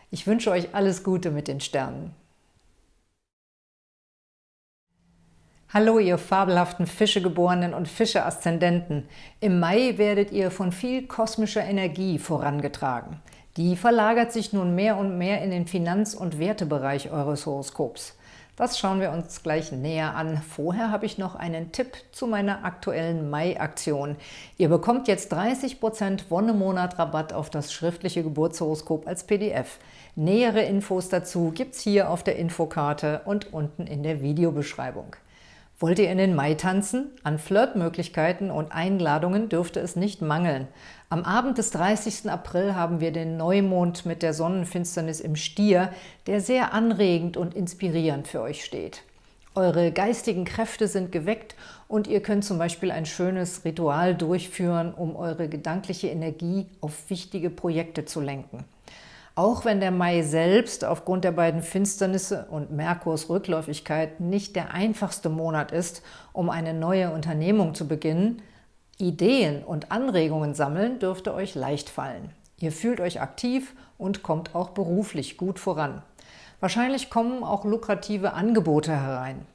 Speaker 1: Ich wünsche euch alles Gute mit den Sternen. Hallo, ihr fabelhaften Fischegeborenen und Fische-Aszendenten. Im Mai werdet ihr von viel kosmischer Energie vorangetragen. Die verlagert sich nun mehr und mehr in den Finanz- und Wertebereich eures Horoskops. Das schauen wir uns gleich näher an. Vorher habe ich noch einen Tipp zu meiner aktuellen Mai-Aktion. Ihr bekommt jetzt 30% Wonnemonat-Rabatt auf das schriftliche Geburtshoroskop als PDF. Nähere Infos dazu gibt es hier auf der Infokarte und unten in der Videobeschreibung. Wollt ihr in den Mai tanzen? An Flirtmöglichkeiten und Einladungen dürfte es nicht mangeln. Am Abend des 30. April haben wir den Neumond mit der Sonnenfinsternis im Stier, der sehr anregend und inspirierend für euch steht. Eure geistigen Kräfte sind geweckt und ihr könnt zum Beispiel ein schönes Ritual durchführen, um eure gedankliche Energie auf wichtige Projekte zu lenken. Auch wenn der Mai selbst aufgrund der beiden Finsternisse und Merkurs Rückläufigkeit nicht der einfachste Monat ist, um eine neue Unternehmung zu beginnen, Ideen und Anregungen sammeln dürfte euch leicht fallen. Ihr fühlt euch aktiv und kommt auch beruflich gut voran. Wahrscheinlich kommen auch lukrative Angebote herein.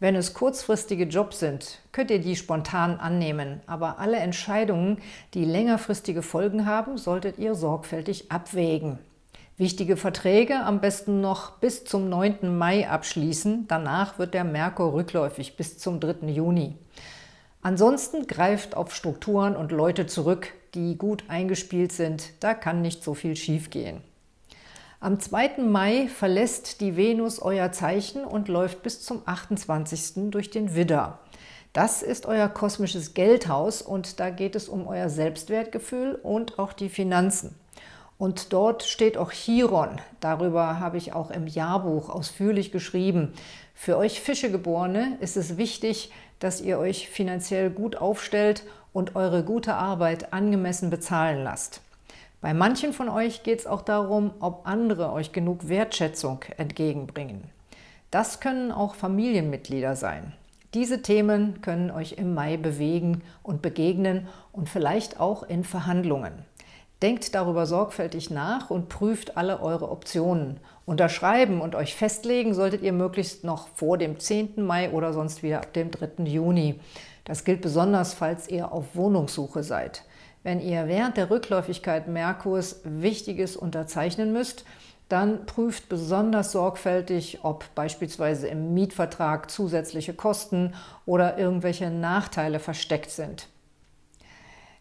Speaker 1: Wenn es kurzfristige Jobs sind, könnt ihr die spontan annehmen, aber alle Entscheidungen, die längerfristige Folgen haben, solltet ihr sorgfältig abwägen. Wichtige Verträge am besten noch bis zum 9. Mai abschließen, danach wird der Merkur rückläufig bis zum 3. Juni. Ansonsten greift auf Strukturen und Leute zurück, die gut eingespielt sind, da kann nicht so viel schiefgehen. Am 2. Mai verlässt die Venus euer Zeichen und läuft bis zum 28. durch den Widder. Das ist euer kosmisches Geldhaus und da geht es um euer Selbstwertgefühl und auch die Finanzen. Und dort steht auch Chiron. Darüber habe ich auch im Jahrbuch ausführlich geschrieben. Für euch Fischegeborene ist es wichtig, dass ihr euch finanziell gut aufstellt und eure gute Arbeit angemessen bezahlen lasst. Bei manchen von euch geht es auch darum, ob andere euch genug Wertschätzung entgegenbringen. Das können auch Familienmitglieder sein. Diese Themen können euch im Mai bewegen und begegnen und vielleicht auch in Verhandlungen. Denkt darüber sorgfältig nach und prüft alle eure Optionen. Unterschreiben und euch festlegen solltet ihr möglichst noch vor dem 10. Mai oder sonst wieder ab dem 3. Juni. Das gilt besonders, falls ihr auf Wohnungssuche seid. Wenn ihr während der Rückläufigkeit Merkurs Wichtiges unterzeichnen müsst, dann prüft besonders sorgfältig, ob beispielsweise im Mietvertrag zusätzliche Kosten oder irgendwelche Nachteile versteckt sind.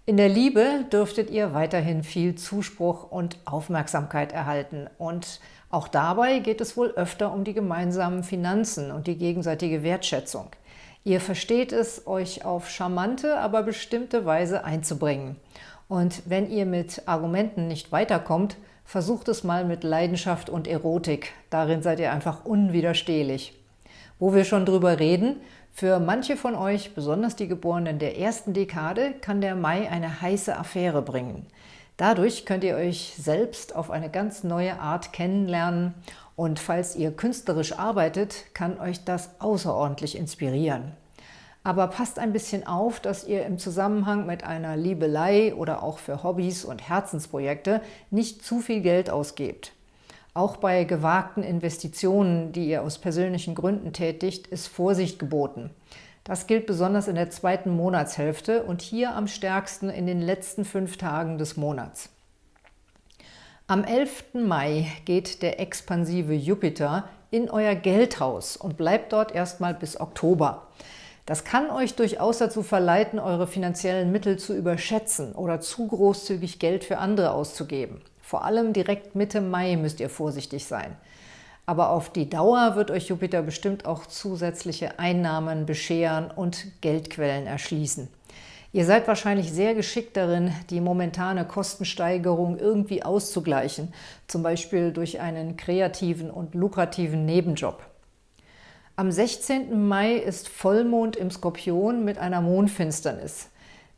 Speaker 1: In der Liebe dürftet ihr weiterhin viel Zuspruch und Aufmerksamkeit erhalten und auch dabei geht es wohl öfter um die gemeinsamen Finanzen und die gegenseitige Wertschätzung. Ihr versteht es, euch auf charmante, aber bestimmte Weise einzubringen. Und wenn ihr mit Argumenten nicht weiterkommt, versucht es mal mit Leidenschaft und Erotik. Darin seid ihr einfach unwiderstehlich. Wo wir schon drüber reden, für manche von euch, besonders die Geborenen der ersten Dekade, kann der Mai eine heiße Affäre bringen. Dadurch könnt ihr euch selbst auf eine ganz neue Art kennenlernen und falls ihr künstlerisch arbeitet, kann euch das außerordentlich inspirieren. Aber passt ein bisschen auf, dass ihr im Zusammenhang mit einer Liebelei oder auch für Hobbys und Herzensprojekte nicht zu viel Geld ausgebt. Auch bei gewagten Investitionen, die ihr aus persönlichen Gründen tätigt, ist Vorsicht geboten. Das gilt besonders in der zweiten Monatshälfte und hier am stärksten in den letzten fünf Tagen des Monats. Am 11. Mai geht der expansive Jupiter in euer Geldhaus und bleibt dort erstmal bis Oktober. Das kann euch durchaus dazu verleiten, eure finanziellen Mittel zu überschätzen oder zu großzügig Geld für andere auszugeben. Vor allem direkt Mitte Mai müsst ihr vorsichtig sein. Aber auf die Dauer wird euch Jupiter bestimmt auch zusätzliche Einnahmen bescheren und Geldquellen erschließen. Ihr seid wahrscheinlich sehr geschickt darin, die momentane Kostensteigerung irgendwie auszugleichen, zum Beispiel durch einen kreativen und lukrativen Nebenjob. Am 16. Mai ist Vollmond im Skorpion mit einer Mondfinsternis.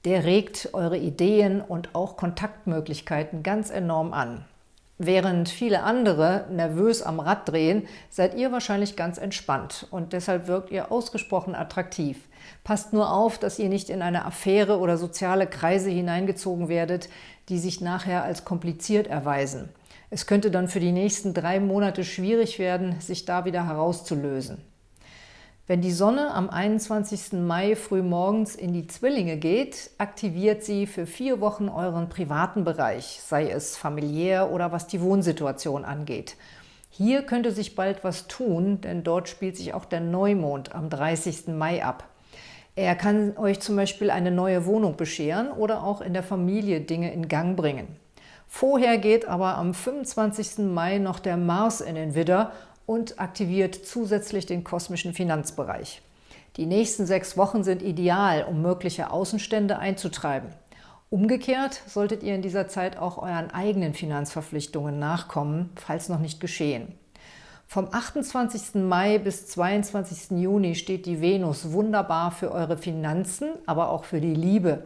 Speaker 1: Der regt eure Ideen und auch Kontaktmöglichkeiten ganz enorm an. Während viele andere nervös am Rad drehen, seid ihr wahrscheinlich ganz entspannt und deshalb wirkt ihr ausgesprochen attraktiv. Passt nur auf, dass ihr nicht in eine Affäre oder soziale Kreise hineingezogen werdet, die sich nachher als kompliziert erweisen. Es könnte dann für die nächsten drei Monate schwierig werden, sich da wieder herauszulösen. Wenn die Sonne am 21. Mai frühmorgens in die Zwillinge geht, aktiviert sie für vier Wochen euren privaten Bereich, sei es familiär oder was die Wohnsituation angeht. Hier könnte sich bald was tun, denn dort spielt sich auch der Neumond am 30. Mai ab. Er kann euch zum Beispiel eine neue Wohnung bescheren oder auch in der Familie Dinge in Gang bringen. Vorher geht aber am 25. Mai noch der Mars in den Widder und aktiviert zusätzlich den kosmischen Finanzbereich. Die nächsten sechs Wochen sind ideal, um mögliche Außenstände einzutreiben. Umgekehrt solltet ihr in dieser Zeit auch euren eigenen Finanzverpflichtungen nachkommen, falls noch nicht geschehen. Vom 28. Mai bis 22. Juni steht die Venus wunderbar für eure Finanzen, aber auch für die Liebe.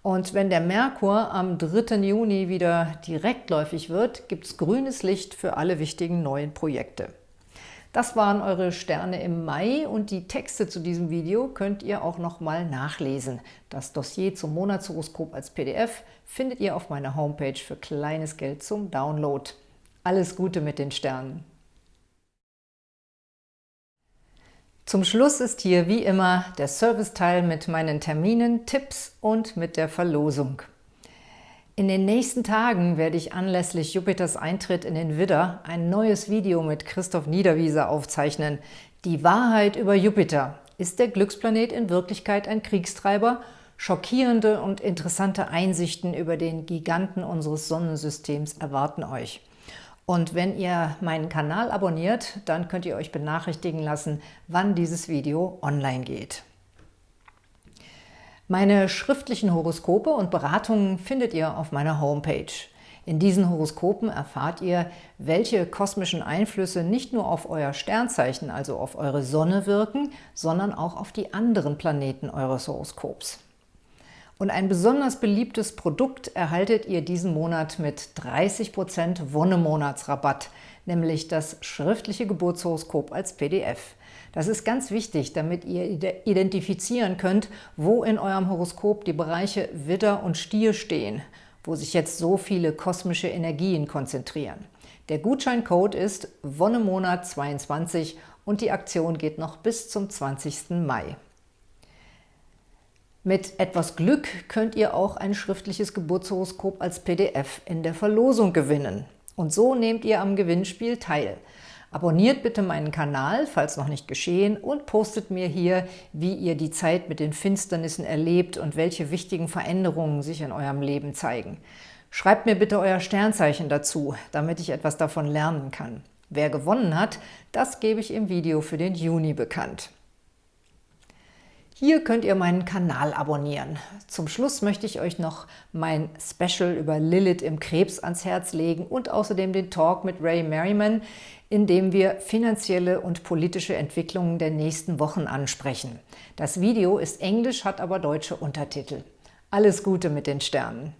Speaker 1: Und wenn der Merkur am 3. Juni wieder direktläufig wird, gibt es grünes Licht für alle wichtigen neuen Projekte. Das waren eure Sterne im Mai und die Texte zu diesem Video könnt ihr auch nochmal nachlesen. Das Dossier zum Monatshoroskop als PDF findet ihr auf meiner Homepage für kleines Geld zum Download. Alles Gute mit den Sternen! Zum Schluss ist hier wie immer der Serviceteil mit meinen Terminen, Tipps und mit der Verlosung. In den nächsten Tagen werde ich anlässlich Jupiters Eintritt in den Widder ein neues Video mit Christoph Niederwieser aufzeichnen. Die Wahrheit über Jupiter. Ist der Glücksplanet in Wirklichkeit ein Kriegstreiber? Schockierende und interessante Einsichten über den Giganten unseres Sonnensystems erwarten euch. Und wenn ihr meinen Kanal abonniert, dann könnt ihr euch benachrichtigen lassen, wann dieses Video online geht. Meine schriftlichen Horoskope und Beratungen findet ihr auf meiner Homepage. In diesen Horoskopen erfahrt ihr, welche kosmischen Einflüsse nicht nur auf euer Sternzeichen, also auf eure Sonne wirken, sondern auch auf die anderen Planeten eures Horoskops. Und ein besonders beliebtes Produkt erhaltet ihr diesen Monat mit 30% Wonnemonatsrabatt, nämlich das schriftliche Geburtshoroskop als PDF. Das ist ganz wichtig, damit ihr identifizieren könnt, wo in eurem Horoskop die Bereiche Widder und Stier stehen, wo sich jetzt so viele kosmische Energien konzentrieren. Der Gutscheincode ist Wonnemonat22 und die Aktion geht noch bis zum 20. Mai. Mit etwas Glück könnt ihr auch ein schriftliches Geburtshoroskop als PDF in der Verlosung gewinnen. Und so nehmt ihr am Gewinnspiel teil. Abonniert bitte meinen Kanal, falls noch nicht geschehen, und postet mir hier, wie ihr die Zeit mit den Finsternissen erlebt und welche wichtigen Veränderungen sich in eurem Leben zeigen. Schreibt mir bitte euer Sternzeichen dazu, damit ich etwas davon lernen kann. Wer gewonnen hat, das gebe ich im Video für den Juni bekannt. Hier könnt ihr meinen Kanal abonnieren. Zum Schluss möchte ich euch noch mein Special über Lilith im Krebs ans Herz legen und außerdem den Talk mit Ray Merriman, in dem wir finanzielle und politische Entwicklungen der nächsten Wochen ansprechen. Das Video ist englisch, hat aber deutsche Untertitel. Alles Gute mit den Sternen!